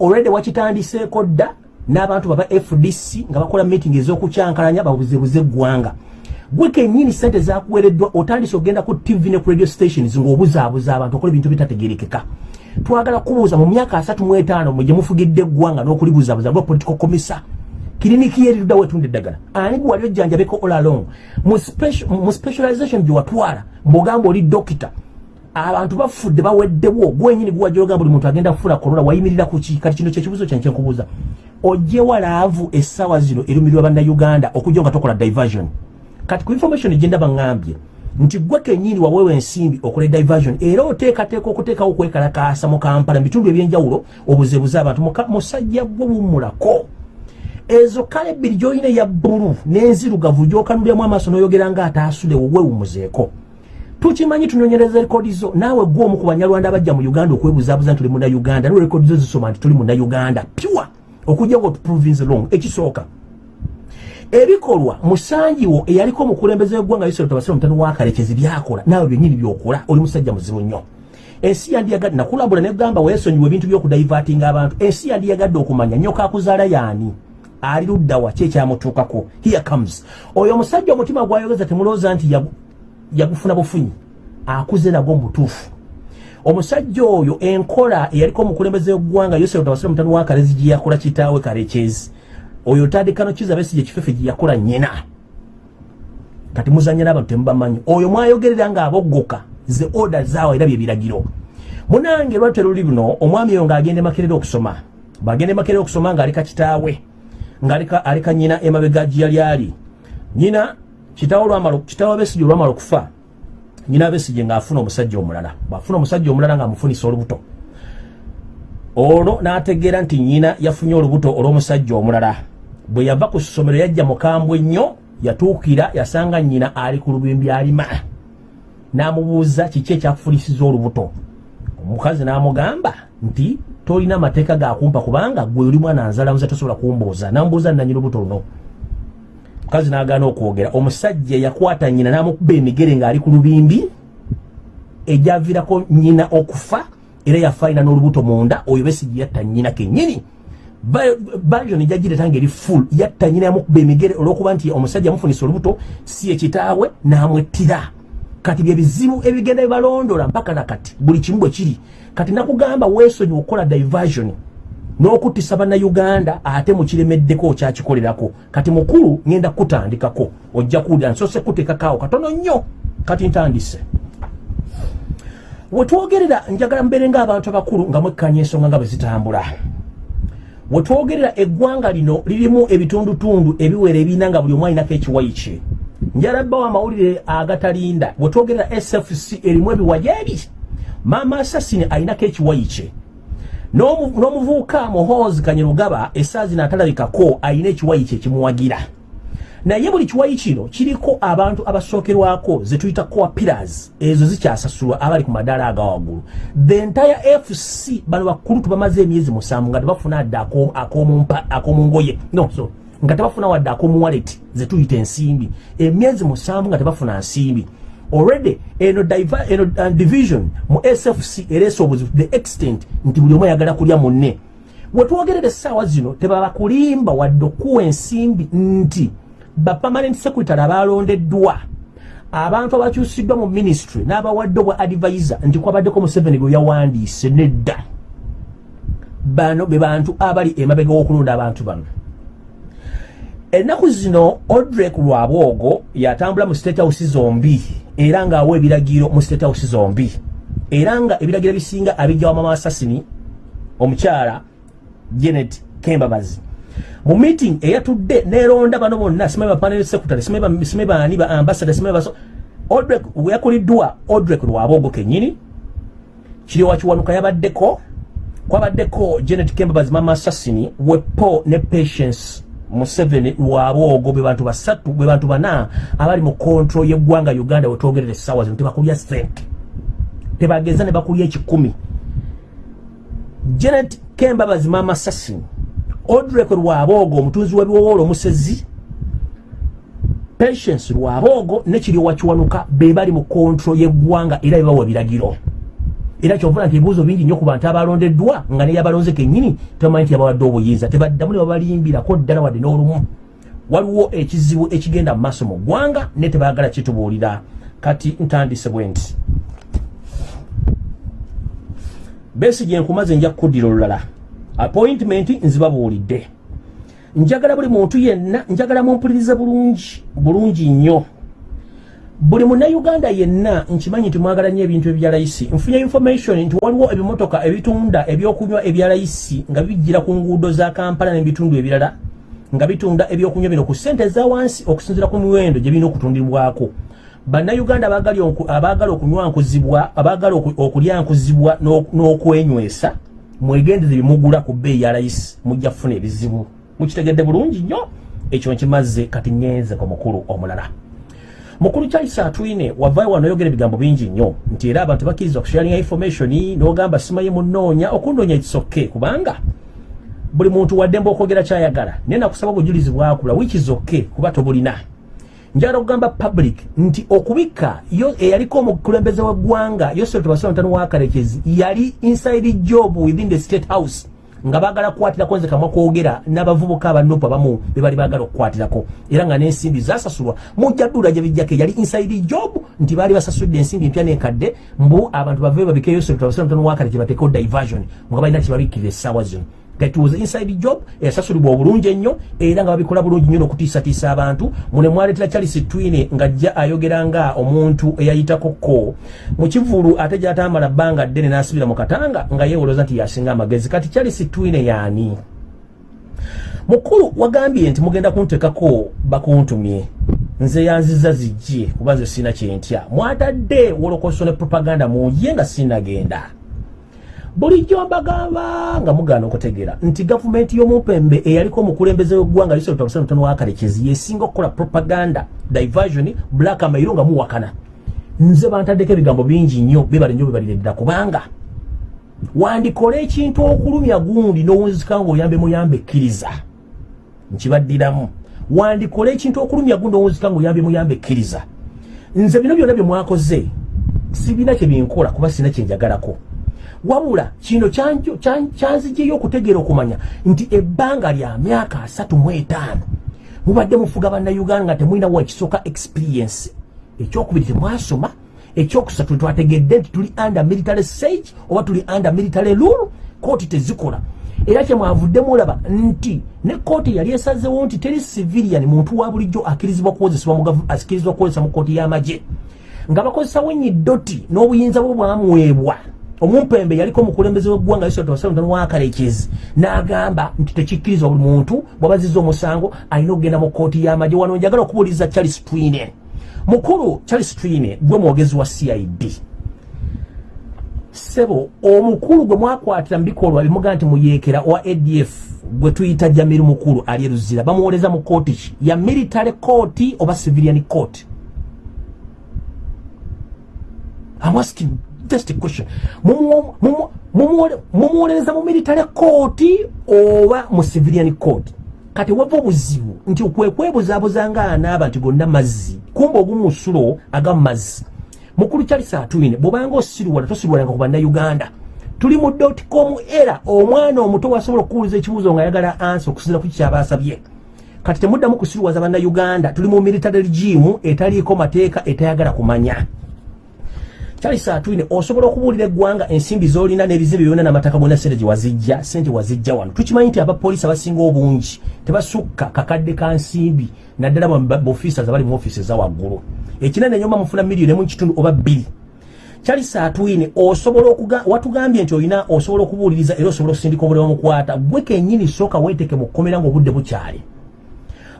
olwedde wakitandiseeko dda n'abantu baba fdc nga bakola meeting ez'okukyankalanya babuzebuze eggwanga gwe kenyini sente zakuweereddwa otandise okgenda ku tv ne ku radio stations ng'obuzaabuza abantu okola ebintu bitategerekeka twagala kubuuza mu myaka asatu mu etaano mwe gye mufugidde eggwanga n'okulibuzaabuza lwa political commissar kiriniki yeriruddawo etunda eddagala? Ani gwe wali ojjanjabeko all along? Mu specialization gye watwala mbwogamba oli dokita abantu bafudde baweddewo gwenyini guwajja ogamba buli muntu agenda kufuna korona wayimirira kuki kati kino kyekibuzo kyanke nkubuuza ojjewa laavu essaawa zino erumirirwa bannayuganda okujja nga tokola diversion. Kati ku information gyendaba ŋŋambye nti gwe kenyini waweewa ensimbi okola diversion era oteekateeka okuteekawo okwekalakaasa mu kampala mu bitundu ebyenjawulo obuzebuze abantu musajja gwe bummulako ezo kale ebbiri gyolina eya bbulu n'enzirugavu gyokanuliramu amaaso n'oyogera ng'ataasulewo weewumuzeeko tukimanyi tunonyereza rekodi zo naawe gwe omu ku banyarwanda abajja mu uganda okwebuzaabuza nti tuli munnauganda niwe rekodi zo zisoma nti tuli munnauganda pure okujja nga otuprovince long ekisooka. Ebikolwa musanjiwo eyaliko omukulembeze w'eggwanga yusero tabasira omutano wakalekezi byakola naawe byenyini byokola oli musajja muzibu nnyo. Ensi yandiyagadde nakulabula negamba weesonyiwa ebintu by'okudaivatinga abantu. Ensi yandiyagadde okumanya nyoka akuzaala yaani? Ali luddawa ki ekyamutuukako? Here comes. Oyo omusajja omutima gwayogeza temulowooza nti yagufuna bufunyi? Akuze nagwo mubutuufu omusajja oyo enkola eyaliko omukulembeze w'eggwanga yosero tabasira omutano wakalezi gye yakola kitaawe kalekezi oyo otandikano kiza besije ekifefe gye yakola nnyina. Kati muzanya n'abantu temubamanyi oyo mwayogerera ng'aboggoka ze oda zaawa era bye biragiro. Munange lwatu eruli buno omwami oyo ng'agenda emakerera okusoma. Bw'agenda emakerera okusoma ng'alika kitaawe ng'alika nnyina emabega gye yali ali. Nnyina kitaawe besije olwamala okufa nnyina besije ng'afuna omusajja omulala bw'afuna omusajja omulala ng'amufunisa olubuto. Olwo n'ategeera nti nnyina yafunye olubuto olw'omusajja omulala. Bwe yava ku ssomero yajja mukambwe nnyo yatuukira yasanga nnyina ali ku lubimbi alima. N'amubuuza kiki ekyakufulisiza olubuto. Omukazi n'amugamba nti tolina mateeka gakumpa kubanga gwe oli mwana nzalamuza tosobola kumbuuza. Namubuuza nanyina olubuto luno mukazi n'agaana okwogera. Omusajja yakwata nnyina n'amukuba emigere ng'ali ku lubimbi ejyaviirako nnyina okufa era yafa alina n'olubuto munda oyo besigi yatta nnyina kennyini. Bajo nejagireta ngaeri full yatta nyina yamukuba emigere olwokuba nti omusajja amufunisa olubuto si ekitaawe n'amwettira. Kati bye bizibu ebigenda bibalondola mpaka nakati buli kimu bwe kiri. Kati nakugamba weesonyi okukola diversion n'okuttisa bannayuganda ate mukiremeddeko okyakikolerako. Kati mukulu ŋŋenda kutandikako. Ojja kuwulira nsose kuteekakaawo katono nnyo. Kati ntandise. Wetwogerera njagala mbeere ng'abantu abakulu nga mwekkanya ensonga nga bwe zitambula. Wetwogerera eggwanga lino lirimu ebitundutundu ebiwera ebina nga buli omu alinako ekiwayi kye. Njalabbawo amawulire agatalinda. Wetwogerera sfc erimu ebiwaja ebi maama asasini alinako ekiwayi kye n'omuvubuka muhoozi kanyerugaba esaazi naatalabikako alina ekiwayi kye kimuwagira. Naye buli kiwayi kino kiriko abantu abasookerwako zetuyita coa pillars ezo zikyasasulwa abali ku madaala aga waggulu. The entire fc bano bakulu tubamaze emyezi musanvu nga tebafuna adde ak'omungoye no so nga tebafuna wadde akomuwalet zetuyita ensimbi. Emyezi musanvu nga tebafuna nsimbi already. Eno, diver, eno uh, division mu sfc ereesa obuzibu the extent nti buli omu ayagala kulya munne. Wetwogerera essaawa zino tebabakulimba wadde okuwa ensimbi nti bapermanent secretary abalondeddwa abantu abakyusiddwa mu ministry n'abawadde obwa advisor nti kwabaddeko museveni bwe yawandiise nedda. Bano be bantu abali emabega w'okulonda abantu bano. Ennaku zino odrek lwabwogo yatambula mu state house zombi era ng'awa ebiragiro mu state house zombi. Era nga ebiragiro bisinga abijja wamama assassini omukyala janet kembabazi. Mu meeting eyatudde neronda bano bonna simanyi ba panel secretary simanyi baani ba ambassador simanyi baso odrek yakuliddwa odrek lwabwogo kennyini kiri wakiwanuka yabaddeko kwabaddeko janet kembabazi mama assassini wepo ne patience museveni lwabwogo be bantu basatu be bantu bana abali mu control y'eggwanga uganda wetwogerera essaawa zino tebakulya strength tebageza ne bakulya ekikumi. Janet kembabazi mama assassin odrek lwaboogo omutunzi w'ebiwowoolo omusezi. Patience lwaboogo nekiri wakiwanuka be bali mu control y'eggwanga era bebawa biragiro era kyovuna nti ebibuuzo bingi nnyo ku bantu abalondeddwa nga neyabalonze kennyini tebamanyi nti yabawadde obuyinza. Tebaddamu ne babalimbirako ddala wadde n'olumu. Waliwo ekizibu ekigenda mu maaso mu ggwanga ne tebaagala kitubuulira. Kati ntandise bwe nti besigye nkumaze nja kukuddira olulala. Appointment nzibabuulidde njagala buli muntu yenna njagala mumpulirize bulungi bulungi nnyo buli munnayuganda yenna nkimanyi nti mwagala nnyo ebintu ebya layisi. Nfunye information nti waliwo ebimotoka ebitunda ebyokunywa ebya layisi nga bijjira ku nguudo za kampala n'ebitundu ebirala nga bitunda ebyokunywa bino ku ssente eza wansi okusinzira ku miwendo gye birina okutundibwako. Bannayuganda abaagala okunywankuzibwa abaagala okulyankuzibwa n'okwenywesa mwegendeze bimugula ku bbeeyi ya layisi mujja kufuna ebizibu. Mukitegedde bulungi nnyo ekyo nkimaze kati ngenze ku mukulu omulala mukulu charles atwine wavayo wano oyogera ebigambo bingi nnyo nti era abantu bakkiriza okusharinga information n'ogamba simaye munoonya okunoonya ekisoke kubanga buli muntu waddemba okwogera kyayagala naye nakusaba obujulizi bwakula wikizoke kuba tobulina. Njagala okugamba public nti okubika yo eyaliko omukulembeze w'eggwanga yosef tobasira mutano wakarekezi yali inside job within the state house nga bagala kukwatirako nze kamwa kwogera n'abavubuka abanupu abamu be bali bagala okukwatirako era nga n'ensimbi zasasulwa mujjaddula gye bijjako yali inside job nti baali basasudde ensimbi mpya n'enkadde mbu abantu bave babike yosef tobasira mutano wakarekezi bateekeo diversion nga balina kibabikkirira essaawa zino that was inside job eyasasulibwa obulungi ennyo era nga babikola bulungi nnyo n'okutiisatiisa abantu. Mune mwaletera charles twine ng'ajja ayogera nga omuntu eyayitakoko mu kivulu ate gy'atamala bbanga ddene n'asibira mu katanga nga yeewolooza nti yasinga amagezi. Kati charles twine yaani mukulu wagambye nti mugenda kuntekako bakuntumye. Nze yanziza zijje kuba nze sina kyentya mwatadde wolokoso ne propaganda munye nga sinagenda bulijjo mbagamba nga mugaana okutegeera nti gavumenti y'omumpembe eyaliko omukulembeze w'eggwanga lisotono wakalekezi yesinga okukola propaganda diversion black amairo nga muwakana. Nze bantaddeko ebigambo bingi nnyo bibale nnyo bibalireddera kubanga wandikola ekintu okulumya gundi n'owunzika ng'oyambe muyambe ekkiriza. Nkibaddiramu. Wandikola ekintu okulumya gundi owunzika ng'oyambe muyambe ekkiriza. Nze bino byonna bye mwakoze sibina kye binkola kuba sina kyenjagalako wabula kino kyanzijeyo okutegeera okumanya nti ebbanga lya myaka asatu mu etaano mubadde mufuga bannayuganda nga temulina wa ekisooka experience. Ekyokubiri temwasoma ekyokusatu twategedde nti tuli under military sage oba tuli under military rule kooti tezikola. Era kyemwavudde mulaba nti ne kooti yali esazewo nti teri civilian muntu wa bulijjo akirizibwa kukozesa mu kooti y'amagye. Nga bakozesawo enyiddoti n'obuyinza bwe bwamwebwa omumpembe yaliko omukulembeze w'eggwanga wakalekezi n'agamba nti tekikkiriza buli muntu bw'abaziza omusango alina okugenda mu kooti y'amagye. Wano njagala okubuuliza charles twine. Mukulu charles twine gwe mwogezi wa cid sebo omukulu gwe mwakwatira mu bikolwa bimuga nti muyeekera owa adf gwe tuyita jamiru mukulu ali eruzira bamuwoleza mu kooti ki? Ya military court oba civilian court? I'm asking just question. Mumuwolereza mu military court oba mu civilian court? Kati wava obuzibu nti okwekwebuzabuza nga anaaba nti gonna mazzi. Kumba ogumusulo agamazzi mukulu charles atwine bwobanga osirwala tosirwalanga ku bannayuganda. Tuli mu dotcom era omwana omuto wasobola okuwuliza ekibuuzo nga ayagala ansi okusinza ku kikyaba asabye kati temuddamu kusirwaza bannayuganda tuli mu military regime etaliiko mateeka etayagala kumanya charles atwine osobola okubuulira eggwanga ensimbi zolina n'ebizimbe byonna n'amataka gonna sente gyewazijja sente wazijja wano. Tukimanyi nti abapoliisi abasinga obungi tebasukka kakadde ka nsimbi naddala baofiisas abali mu ofiisi eza waggulu. Ekinene nyoma mufuna miliyoni emu kitundu oba bbiri. Charles atwine osobola watugambye nti olina osobola okubuuliriza era osobola okusindika obulamu mukwata gwe kenyini sooka weeteke mu kkomera ngaobudde bukyali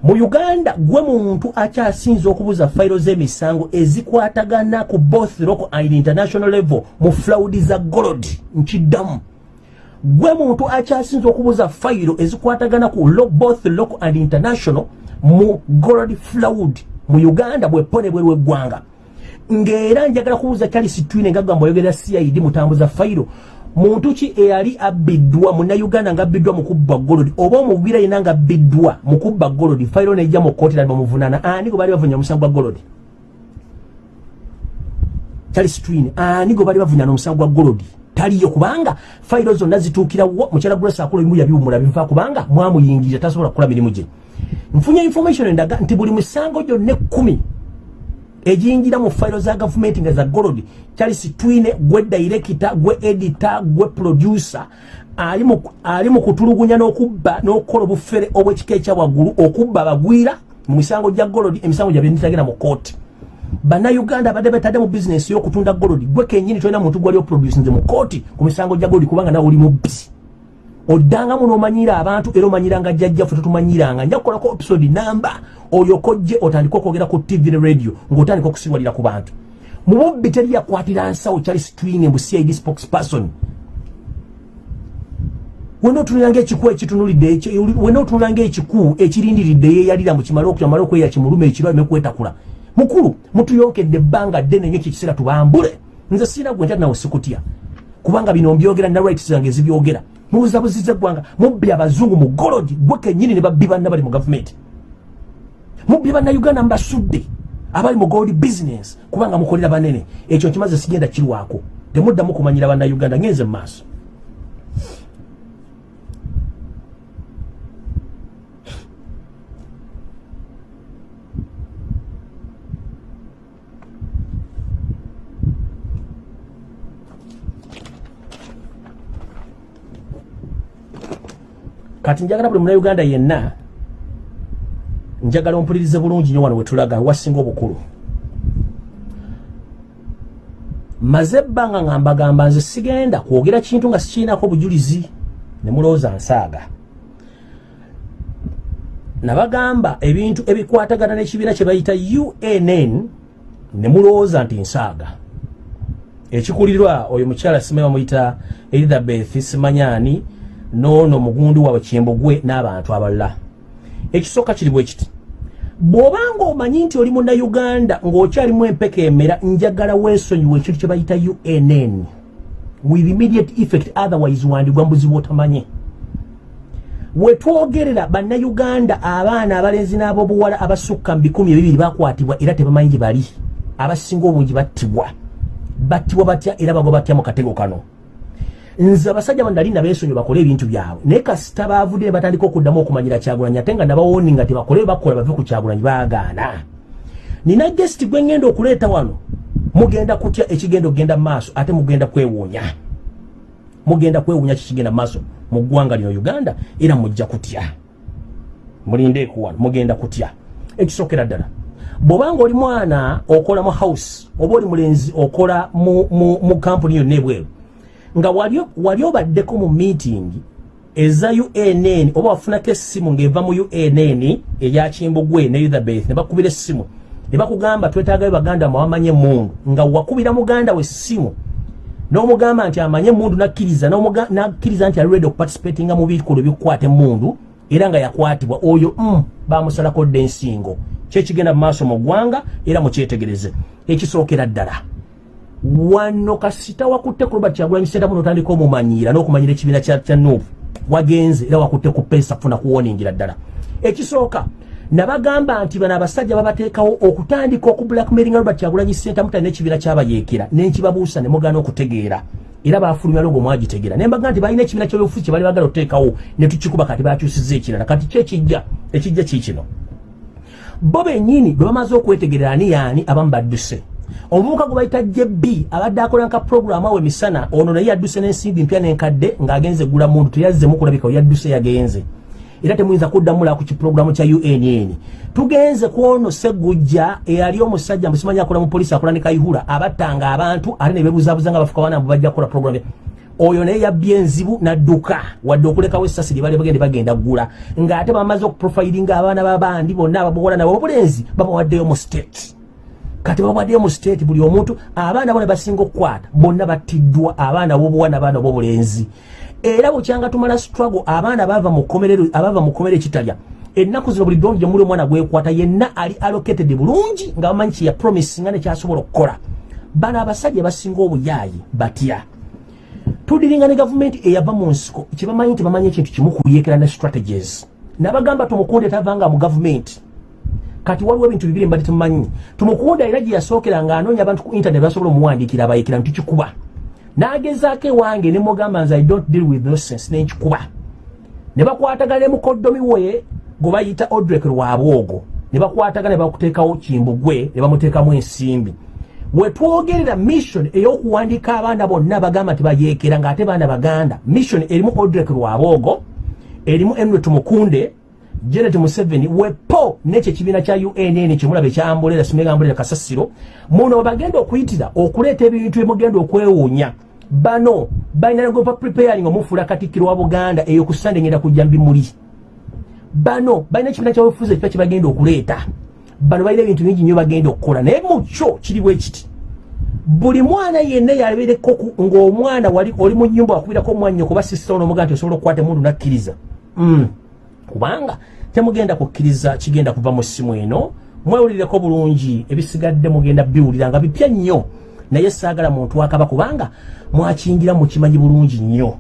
mu uganda gwe muntu akyasinza okubuza fayiro z'emisango ezikwatagana ku both local and international level mu flaudi za golod nkiddamu gwe muntu akyasinza okubuza fayiro ezikwatagana ku both local and international mu golod flaud mu uganda bwepone bweru eggwanga ng'era njagala kubuuza charles twine ngagamba oyogera cid mutambuza fayiro muntu ki eyali abbiddwa munnayuganda ngaabbiddwa mukubba golodi oba omugwira yina ngaabbiddwa mukubba golodi fayiro nejja mu kooti nali bamuvunana ani gwe baali bavunya omusango gwa golodi charles twin ani gwe baali bavunyana omusango gwa golodi taliyo kubanga fayiro zonna zituukirawo mukyala grace akola ebimu yabiwumula biva kubanga mwamuyingirira tasobola kukola mirimu gye. Nfunye information endaga nti buli musango gyonna ekkumi ejiyingira mu fayiro za gavumenti nga za golodi charles twine gwe director gwe editor gwe producer ali mu kutulugunya n'okubba n'okukola obufere obw'ekika ekyawaggulu okubba abagwira mu misango gya golodi emisango gyabye nitagenda mu kooti bannayuganda abadde betadde mu bizinesi y'okutunda golodi gwe kenyini tolina muntu gwali oproducinze mu kooti ku misango gya golodi kubanga nawe oli mubbi oddangamu n'omanyira abantu era omanyiranga jjajjaffe totumanyiranga. Nja kukolako episode namba olyoka ojje otandike okwogera ku tv ne radio ng'otandika okusirwalira ku bantu. Mu bubbi teri yakwatira nsawo charles twine mu cid spokesperson. Wena otunulanga ekiku ekitunulidde wena otunulanga ekiku ekirindiridde yeyalira mukimale okumale okweya kimulume ekiro aleme kwetakula. Mukulu mutuyonkedde ebbanga ddene nyo ekikiseera tubambule. Nze siina gwe ntya nawe sikutya. Kubanga bino mbyogera na rights zange ezibyogera mubuzabuziza eggwanga mubbi abazungu mu golodi gwe kenyini ne babbi banna bali mu gavumenti. Mubbi bannayuganda mubasudde abali mu gold business kubanga mukolera banene. Ekyo nkimaze sigenda kirwako. Temuddamu kumanyira bannayuganda ngenze mu maaso kati njagala buli munauganda yenna njagala ompulirize bulungi nyo wano wetulaga wasinga obukulu. Maze ebbanga nga mbagamba nze sigenda kwogera kintu nga sikiinako bujulizi ne mulowooza nsaaga. Nabagamba ebintu ebikwatagana n'ekibiina kye bayita unn ne mulowooza nti nsaaga. Ekikulirwa oyo mukyala simanyi bamuyita elizabeth simanyani noono mugundu waabwe kimbugwe n'abantu abalala. Ekisooka kiri bwe kiti. Bw'obanga omanyi nti oli munnayuganda ng'okyalimu empeka emera njagala weesonyiwa ekintu kye bayita unn with immediate effect otherwise wandigwa mbuzi bw'otamanye. Wetwogerera bannayuganda abaana abalenzi n'ab'obuwala abasukka mu bikumi ebibiri bakwatibwa era tebamanyi gye bali. Abasinga obungi battibwa. Battibwa batya era bagwa batya mu katego kano nze abasajja bandali nabeesonyi bakole ebintu byabwe. Naye kasita baavudde batandika okuddamu okumanyira kyagulanyi ate nga nabawoni nga tebakole bakola bave ku kyagulanyi baagaana. Nina gesiti gwe ngenda okuleeta wano. Mugenda kutya ekigenda okgenda mu maaso ate mugenda kwewuunya? Mugenda kwewuunya kikigenda mu maaso? Mu ggwanga lino uganda? Era mujja kutya? Mulinde ekuwano mugenda kutya? Ekisookera ddala. Bw'obanga oli mwana okola mu house oba oli mulenzi okola mu kampuni yonna ebweru nga wali obaddeko mu meeting eza unn oba wafunako essimu ng'eva mu unn eyakimbugwe ne elizabeth ne bakubira essimu. Ne bakugamba twetaagayo baganda mwamanye emundu nga wakubira muganda we essimu. N'omugamba nti amanye emundu nakkiriza nakkiriza nti ali ready okuparticipatinga mu bikolo ebikukwata emundu era nga yakwatibwa. Oyo mm, bamusalako dde ensingo. Kyekigenda mu maaso mu ggwanga era mukyetegereze. Ekisookera ddala wano kasita wakutte ku robert kyagulanyi sentamu notandika omumanyiira n'okumanyira ekibiina kya nuupu wagenze era wakutte ku pesa kufuna kuwoningira ddala. Ekisooka nabagamba nti bano abasajja babateekawo okutandika okublackmailinga robert kyagulanyi senta mutali n'ekibiina kyabayeekera. Nenkibabuusa ne mugaana okutegeera. Era bafulumya logo mwagitegeera. Nembaga nti balina ekibiina kyobufuzi kye bali bagala okuteekawo ne tukikuba kati bakyusiza ekirala. Kati kyekijja ekijja kiikino bo bennyini bwe bamaze okwetegerera ani yaani abamu badduse omuvubuka gwe bayita jb abadde akola nka puroguramu awo emisana ono naye yadduse n'ensimbi mpya n'enkadde ng'agenze gula muntu teyazzemu kulabika yadduse yagenze. Era temuyinza kuddamula ku kipuroguramu kya unn tugenze ku ono segujja eyali omusajja musimanyi akola mu polisi akola ne kayihura abattanga abantu ate ne bebuzabuza nga bafuka bana bajja kukola puroguramu oyo naye yabbye enzibu nadduka wadde okulekawo essasi lyebali bagende bagenda ggula. Ng'ate bamaze okuprofiringa abaana babandi bonna ababuwola nabo obulenzi babawaddeyo mu state kati bawaddeyo mu state buli omuntu abaana bo ne basinga okukwata bonna battiddwa abaana bobuwana abaana bobulenzi. Era bukyanga tumala struggle abaana bava mu komerero abava mu komere kitalya ennaku zino buli dongi gyemuli omwana gwekwata yenna ali allocated bulungi nga bamanyi kye yapromisinga nekyasobola okukola. Bano abasajja basinga obuyaayi batya? Tudiringa ne gavumenti eyava mu nsiko kyebamanyi nti bamanyi ekintu kimu kuyekera ne strategies. Nabagamba tumukunde tavanga mu gavumenti kati waliwo ebintu bibiri mbadde tumanyi. Tumukunde era gye yasookera ng'anoonya abantu ku internet basobola omuwandiikira abayekera ntukikuba. N'agezaako ewange ne mugamba nze i don't deal with nonsense nenkikuba ne bakwatagana ne mukoddomi we gwe bayita odrek lwabwogo. Ne bakwatagana ne bakuteekawo kimbugwe ne bamuteekamu ensimbi. Wetwogerera mission ey'okuwandiika abaana bonna bagamba nti bayeekera ng'ate baana baganda. Mission erimu odrek lwabwogo erimu enret mukunde janet museveni wepo nekyo ekibiina kya unn kyemulaba ekyambolera simegambolera kasasiro. Muno bagenda okuyitira okuleeta ebintu emugenda okwewuunya. Bano balina nagopa preparing omufuula katikkiro wa buganda eyo ku sande ngenda kujja mbimuli bano balina ekibiina kyabufuzi ekipya kyebagenda okuleeta. Bano balina ebintu bingi nnyo bagenda okukola naye mukyo kiriwo ekiti buli mwana yenna yalebereko ng'omwana wali oli mu nyumba wakubirako omwanya okuba sisita onomuga nti osobola okukwata emundu nakkiriza. Mm. Kubanga temugenda kukkiriza kigenda kuva mu ssimu eno mwewulireko bulungi ebisigadde mugenda biwulira nga bipya nnyo. Naye saagala muntu akaba kubanga mwakingira mukimanyi bulungi nnyo.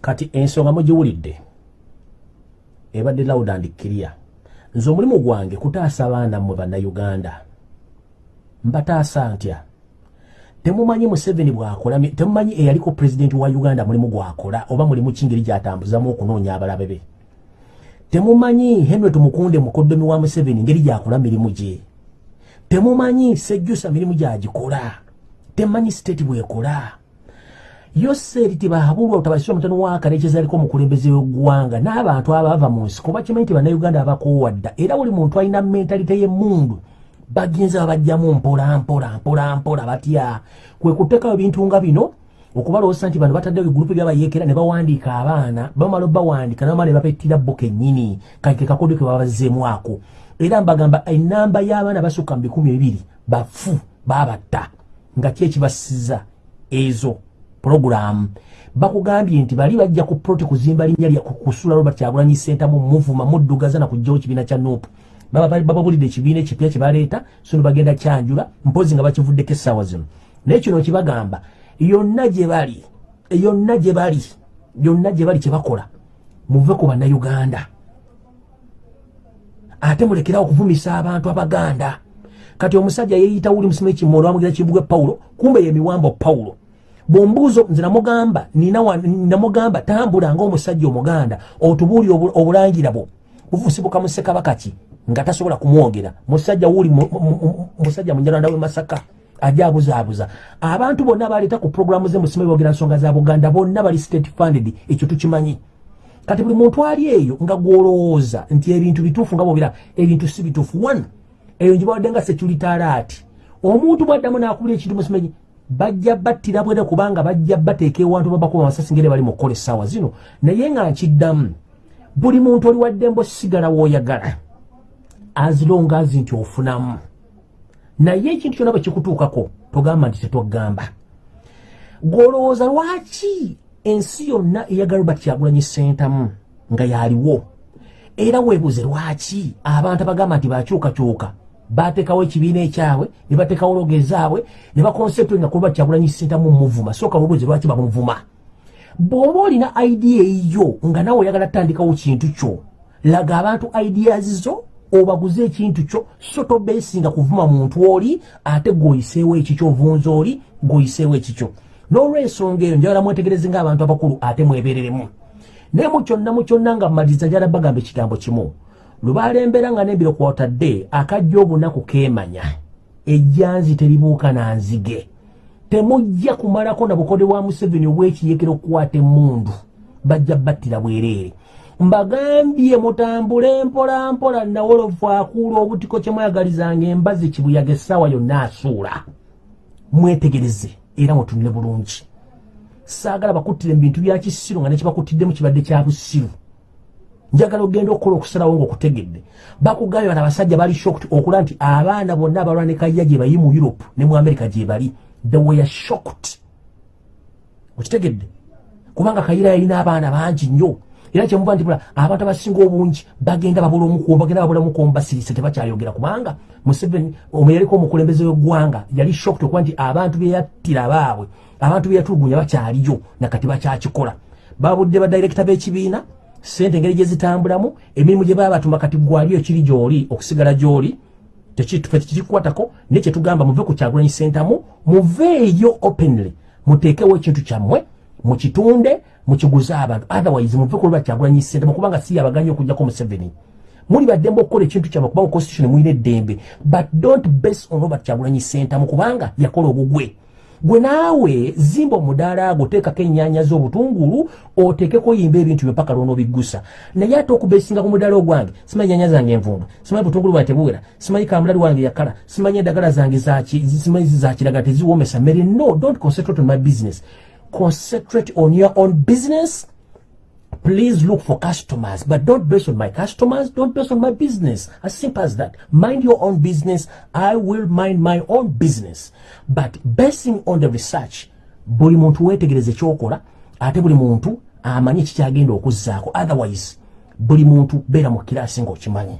Kati ensonga mugiwulidde ebadde loud and clear. Nze omulimu gwange kutaasa abaana mmwe bannayuganda. Mbataasa ntya temumanyi museveni bwakola temumanyi eyaliko pulezidenti wa uganda mulimu gwakola oba mulimu kingeri gyatambuzamu okunoonya abalabe be. Temumanyi henry tumukunde mukoddomi wa museveni ngeri gyakola mirimu gye. Temumanyi sejjusa mirimu gyagikola. Temumanyi siteeti bwekola. Yose eri tebahabulwa otabasira omutano wakarekeza aliko omukulembeze w'eggwanga n'abantu abava mu nsiko bakimanyi nti bannayuganda abakoowadda era buli muntu alina mentalite y'emmundu bagenza babajjamu mpola mpola mpola mpola batya. Kwe kuteekawo ebintu nga bino okubalowoosa nti bano bataddewo egulupu byabayeekera ne bawandiika abaana bamala obawandiika nabamala ne bapettira bo kennyini kake kakodyo ke babazzeemu ako. Era mbagamba enamba y'abaana basukka mu bikumi ebiri bafu baabatta. Nga ki ekibasiza ezo? Puroguramu bakugambye nti bali bajja ku proti kuzimba linnya lya kusula robert kyagulanyi sentamu muvuma muddugaza nakugjawo kibiina kya nupu bababulidde ekibiina ekipya kyebaleeta so ne bagenda kyanjula mpozi nga bakivuddeko essaawa zino. Naye kino kibagamba yonna gye bali yonna gye bali yonna gye bali kyebakola muve ku bannayuganda. Ate mulekerawo okuvumisa abantu abaganda. Kati omusajja yeeyita wuli musimu ekimoolo bamugira kibugwe pawulo kumbe ye miwambo pawulo bwombuuzo nze namugamba namugamba tambula ngaomusajja omuganda otubuuli obulangira bwo. Bufusibuka mu ssekabaka ki nga tasobola kumwogera musajja wuli musajja munyalanda we masaka ajja abuzaabuza abantu bonna baleeta ku puroguramu ze musimu ebogera nsonga za buganda bonna bali state funded ekyo tukimanyi. Kati buli muntu ali eyo nga gwolowooza nti ebintu bituufu nga bobira ebintu si bituufu. One eyo njibawadde nga security alert. Omuntu bwaddamu nakubula ekintu musimenyi bajja battira bwere kubanga bajja bateeka ewantu babakuba amasasi ngere bali mukukola essaawa zino. Naye nga nkiddamu buli muntu oli waddembo sigala wooyagala azilongazi nti ofunamu. Naye ekintu kyonna bwe kikutuukako togamba nti tetwagamba. Gwolowooza lwaki ensi yonna eyagala robert kyagulanyi sentamu nga yaliwo era weebuze lwaki abantu abagamba nti bakyukakyuka bateekawo ekibiina ekyabwe ne bateekawo loge zaabwe ne bakonseputi nga kuba kyagulanyi sentamu muvuma. Sooka mubuuzi lwaki bamuvuma. Bw'oba olina idea eyiyo nga nawe oyagala tandikawo kintu kyo laga abantu ideas zo obaguze ekintu kyo so tobeesinga kuvuma muntu oli ate gweoyiseewo ekikyo ovunza oli gweoyiseewo ekikyo n'olwensonga eyo njagala mwetegereze ngaabantu abakulu ate mwebereremu naye mu kyonna mu kyonna nga mmaliriza njala bagamba ekigambo kimu. Lubalembera nga n'ebiro kwotadde akajja obunaku keemanya. Ejjanzi teribuuka na nzige. Temujja kumalako na bukode bwa museveni obwekiyekera okukwata emundu bajja battira bwereere mbagambye mutambule mpola mpola nawolofu akuula obutiko kyemwayagalizanga embazi kibuyaga essaawa yonna asuula. Mwetegereze era mutunule bulungi. Saagala bakuttire mu bintu bya kisiru nga nekibakuttiddemu kibadde kya busiru. Njagala ogenda okukola okusalawo ngaokutegedde bakugambye bana abasajja bali shocked okulaba nti abaana bonna abalwa ne kayya gye bayi mu europe ne mu america gye bali they were shocked. Okitegedde? Kubanga kayira yalina abaana bangi nnyo era kyemuva nti abantu abasinga obungi bagenda babula omukubo bagenda babula omukubo basirise tebakyayogera. Kubanga museveni omuyaliko omukulembeze w'eggwanga yali shocked okuba nti abantu beyattira baabwe abantu beyatulugunya bakyaliyo nakati bakyakikola. Babudde badirekita b'ekibiina sente engeri gye zitambulamu emirimu gye baba batuma kati gwaliyo ekiri gy'oli okusigala gy'oli tekirikwatako naye kyetugamba muve ku kyagulanyi sentamu muveeyo openly muteekewo ekintu kyammwe mukitunde mukiguze abantu. Otherwise muve ku lwa kyagulanyi sentamu kubanga si yabaganya okugjako museveni. Muli baddembe okukola ekintu kyammwe kubanga constitution muyina eddembe but don't base on robert kyagulanyi sentamu kubanga yakola obugwe. Gwe naawe zimba omudaala gwo teekako ennyaanya z'obutungulu oteekeko yimba ebintu byo mpaka lwonaobiggusa naye ate okubeesinga ku mudaala ogwange simanyi nnyaanya zange envundu simanyi butungulu bwange tebuwera simanyi kamulali wange yakala simanyi endagala zange simanyi zakiragala teziwomesa mere no don't concentrate on my business concentrate on your own business please look for customers. But don't base on my customers don't base on my business. As simple as that. Mind your own business. I will mind my own business. But basing on the research buli muntu wetegereze kyokola ate buli muntu amanye kikyagenda okuzzaako. Otherwise buli muntu beera mu kiraasi ngaokimanyi